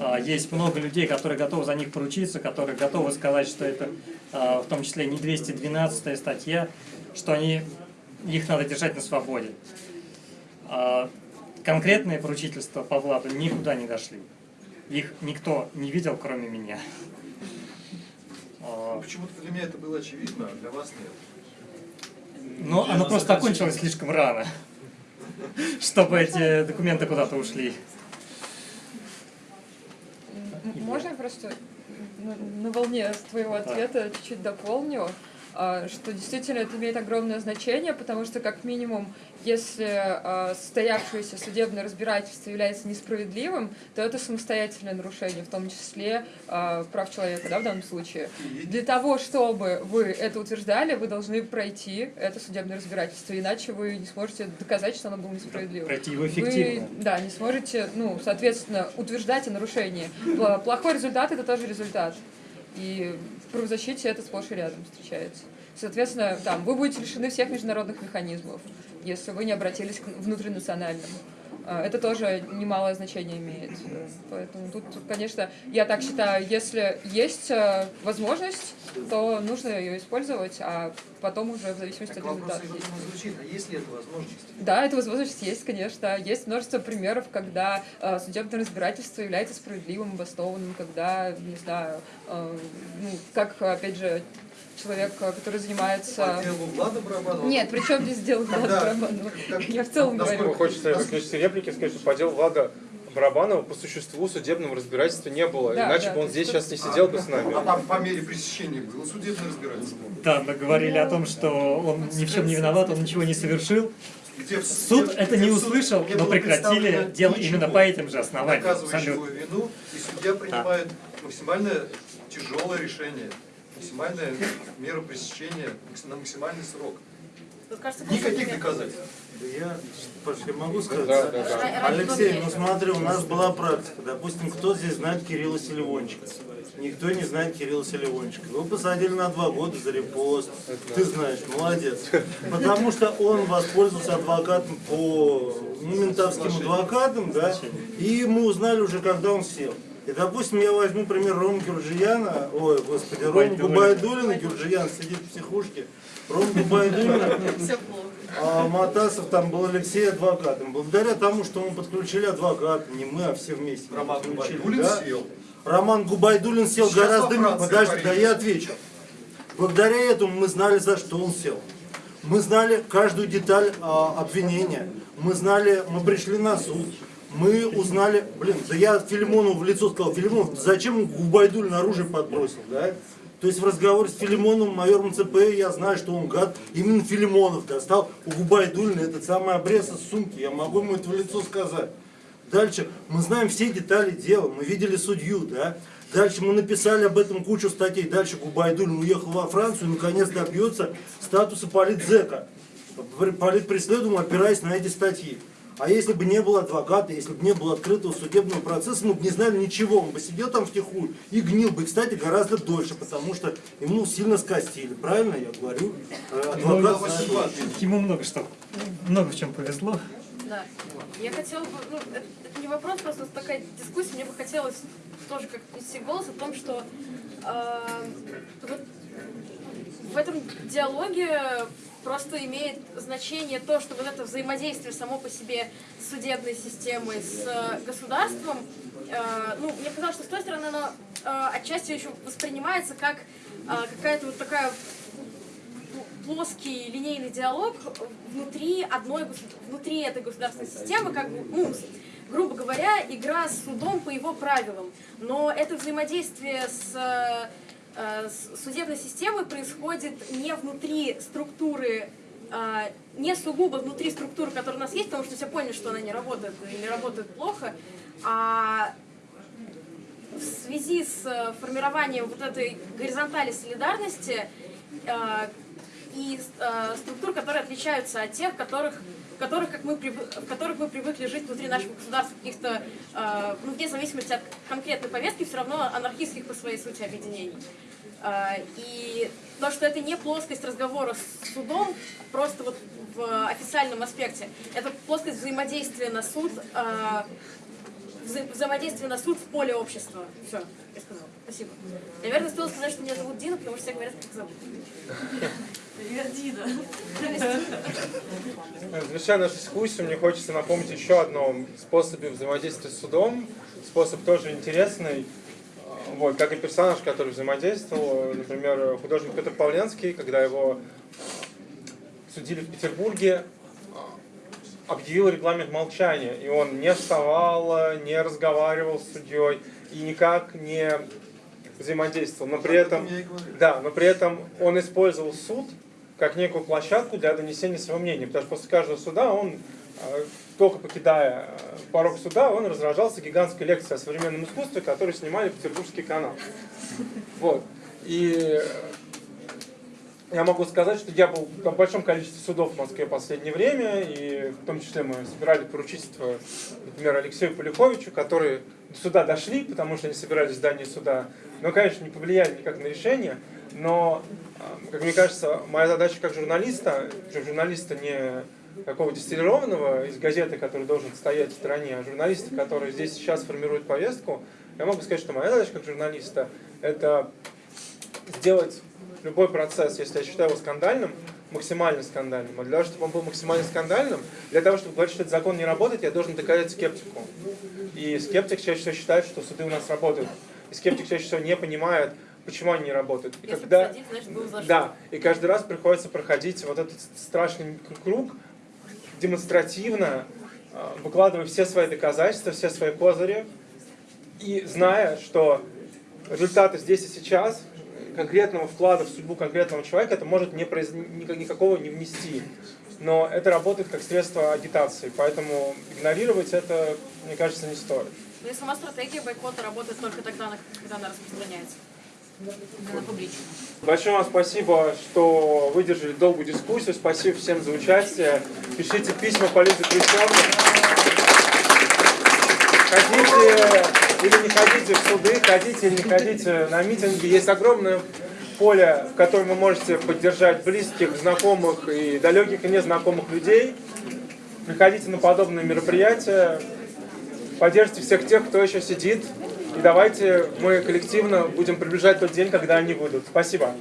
а, есть много людей, которые готовы за них поручиться, которые готовы сказать, что это а, в том числе не 212 статья, что они, их надо держать на свободе. Конкретные поручительства по Владу никуда не дошли. Их никто не видел, кроме меня. А, Почему-то для меня это было очевидно, а для вас нет. Но оно просто окончилось слишком рано, чтобы эти документы куда-то ушли. Можно я просто на, на волне твоего ответа чуть-чуть дополню, что действительно это имеет огромное значение, потому что как минимум, если а, состоявшееся судебное разбирательство является несправедливым, то это самостоятельное нарушение, в том числе а, прав человека, да, в данном случае. Для того, чтобы вы это утверждали, вы должны пройти это судебное разбирательство, иначе вы не сможете доказать, что оно было несправедливым. Пройти его Вы, эффективно. да, не сможете, ну, соответственно, утверждать о нарушении. Плохой результат – это тоже результат. И правозащите это сплошь и рядом встречается. Соответственно, там, вы будете лишены всех международных механизмов, если вы не обратились к внутринациональным. А, Это тоже немалое значение имеет. Поэтому тут, конечно, я так считаю, если есть э, возможность, то нужно ее использовать, а потом уже в зависимости Так от результата. звучит, а есть ли эта возможность? Да, эта возможность есть, конечно. Есть множество примеров, когда э, судебное разбирательство является справедливым, обоснованным, когда, не знаю, э, ну, как, опять же, человек, э, который занимается... Влада Барабанова? Нет, при чем здесь дело Влада Барабанова? Я в целом Насколько говорю. хочется заключить реплики, сказать, что по делу Влада Барабанова по существу судебного разбирательства не было. Да, Иначе да, бы он здесь сейчас не сидел бы с нами. А там по мере пресечения было судебное разбирательство. Да, мы говорили о том, что он ни в чем не виноват, он ничего не совершил. Где Суд где- это где не услышал, но прекратили дело именно по этим же основаниям. доказывающего вину, и судья принимает максимально тяжелое решение, максимальная мера пресечения на максимальный срок. Никаких доказательств. Да Я, Паш, я могу сказать? Да, да, да. Алексей, ну смотри, у нас была практика. Допустим, кто здесь знает Кирилла Селивончика? Никто не знает Кирилла Селивончика. Его посадили на два года за репост. Ты знаешь, молодец. Потому что он воспользовался адвокатом по ну, ментовским адвокатам, да, и мы узнали уже, когда он сел. И, допустим, я возьму пример Рома Гюрджияна, ой, господи, Рома Губайдулина, Гюрджиян сидит в психушке, Рома Губайдулина, а Матасов там был Алексей адвокатом. Благодаря тому, что мы подключили адвоката, не мы, а все вместе. Роман Губайдулин да? сел. Роман Губайдулин сел Сейчас гораздо... Франции Подожди, да я отвечу. Благодаря этому мы знали, за что он сел. Мы знали каждую деталь а, обвинения. Мы знали, мы пришли на суд. Мы узнали, блин, да я Филимону в лицо сказал, Филимонов, зачем он Губайдулин оружие подбросил, да? То есть в разговоре с Филимоном, майором ЦП, я знаю, что он гад. Именно Филимонов достал у Губайдулина этот самый обрез из сумки. Я могу ему это в лицо сказать. Дальше мы знаем все детали дела, мы видели судью, да. Дальше мы написали об этом кучу статей. Дальше Губайдулин уехал во Францию наконец добьется статуса политзека. Политпреследуем, опираясь на эти статьи. А если бы не было адвоката, если бы не было открытого судебного процесса, мы бы не знали ничего. Он бы сидел там втихую и гнил бы, кстати, гораздо дольше, потому что ему сильно скостили. Правильно я говорю? Э, Адвокат знает лучше. Ему много что, много в чем повезло. Да. Я хотела бы, ну, это, это не вопрос, просто такая дискуссия, мне бы хотелось тоже как внести голос о том, что э, вот в этом диалоге просто имеет значение то, что вот это взаимодействие само по себе судебной системой, с э, государством, э, ну, мне казалось, что с той стороны оно э, отчасти еще воспринимается как э, какая-то вот такая плоский линейный диалог внутри одной внутри этой государственной системы, как бы, ну, грубо говоря, игра с судом по его правилам. Но это взаимодействие с, э, с судебной системой происходит не внутри структуры э, не сугубо внутри структуры, которая у нас есть, потому что все поняли, что она не работает или работает плохо, а в связи с э, формированием вот этой горизонтали солидарности э, и э, структур, которые отличаются от тех, которых, которых, как мы в которых мы привыкли жить внутри нашего государства, каких-то, э, ну, вне зависимости от конкретной повестки, все равно анархистских по своей сути объединений. Э, и то, что это не плоскость разговора с судом, просто вот в официальном аспекте, это плоскость взаимодействия на суд, э, вза- взаимодействие на суд в поле общества. Все, я сказала. Спасибо. Наверное, стоило сказать, что меня зовут Дина, потому что все говорят, как зовут. Привет, Дина. Завершая нашу дискуссию, мне хочется напомнить еще о одном способе взаимодействия с судом. Способ тоже интересный. Вот, как и персонаж, который взаимодействовал. Например, художник Петр Павленский, когда его судили в Петербурге, объявил регламент молчания. И он не вставал, не разговаривал с судьей и никак не взаимодействовал. Но при этом, да, но при этом он использовал суд как некую площадку для донесения своего мнения. Потому что после каждого суда он, э, только покидая э, порог суда, он разражался гигантской лекцией о современном искусстве, которую снимали Петербургский канал. Вот. И э, я могу сказать, что я был в большом количестве судов в Москве в последнее время, и в том числе мы собирали поручительство, например, Алексею Полиховичу, которые до суда дошли, потому что они собирались в здании суда, но, конечно, не повлияли никак на решение, но, э, как мне кажется, моя задача как журналиста, причем журналиста не какого дистиллированного из газеты, который должен стоять в стороне, а журналиста, который здесь сейчас формирует повестку, я могу сказать, что моя задача как журналиста – это сделать любой процесс, если я считаю его скандальным, максимально скандальным. А для того, чтобы он был максимально скандальным, для того, чтобы говорить, что этот закон не работает, я должен доказать скептику. И скептик чаще всего считает, что суды у нас работают. И скептик чаще всего не понимает, почему они не работают. И Если когда... посадить, значит, был за. Да, и каждый раз приходится проходить вот этот страшный круг, демонстративно, э, выкладывая все свои доказательства, все свои козыри, и зная, что результаты здесь и сейчас, конкретного вклада в судьбу конкретного человека, это может не произ... никак- никакого не внести. Но это работает как средство агитации, поэтому игнорировать это, мне кажется, не стоит. Ну и сама стратегия бойкота работает только тогда, когда она распространяется. Большое вам спасибо, что выдержали долгую дискуссию. Спасибо всем за участие. Пишите письма по Хрущевне. Ходите или не ходите в суды, ходите или не ходите на митинги. Есть огромное поле, в котором вы можете поддержать близких, знакомых и далеких и незнакомых людей. Приходите на подобные мероприятия, поддержите всех тех, кто еще сидит. И давайте мы коллективно будем приближать тот день, когда они выйдут. Спасибо.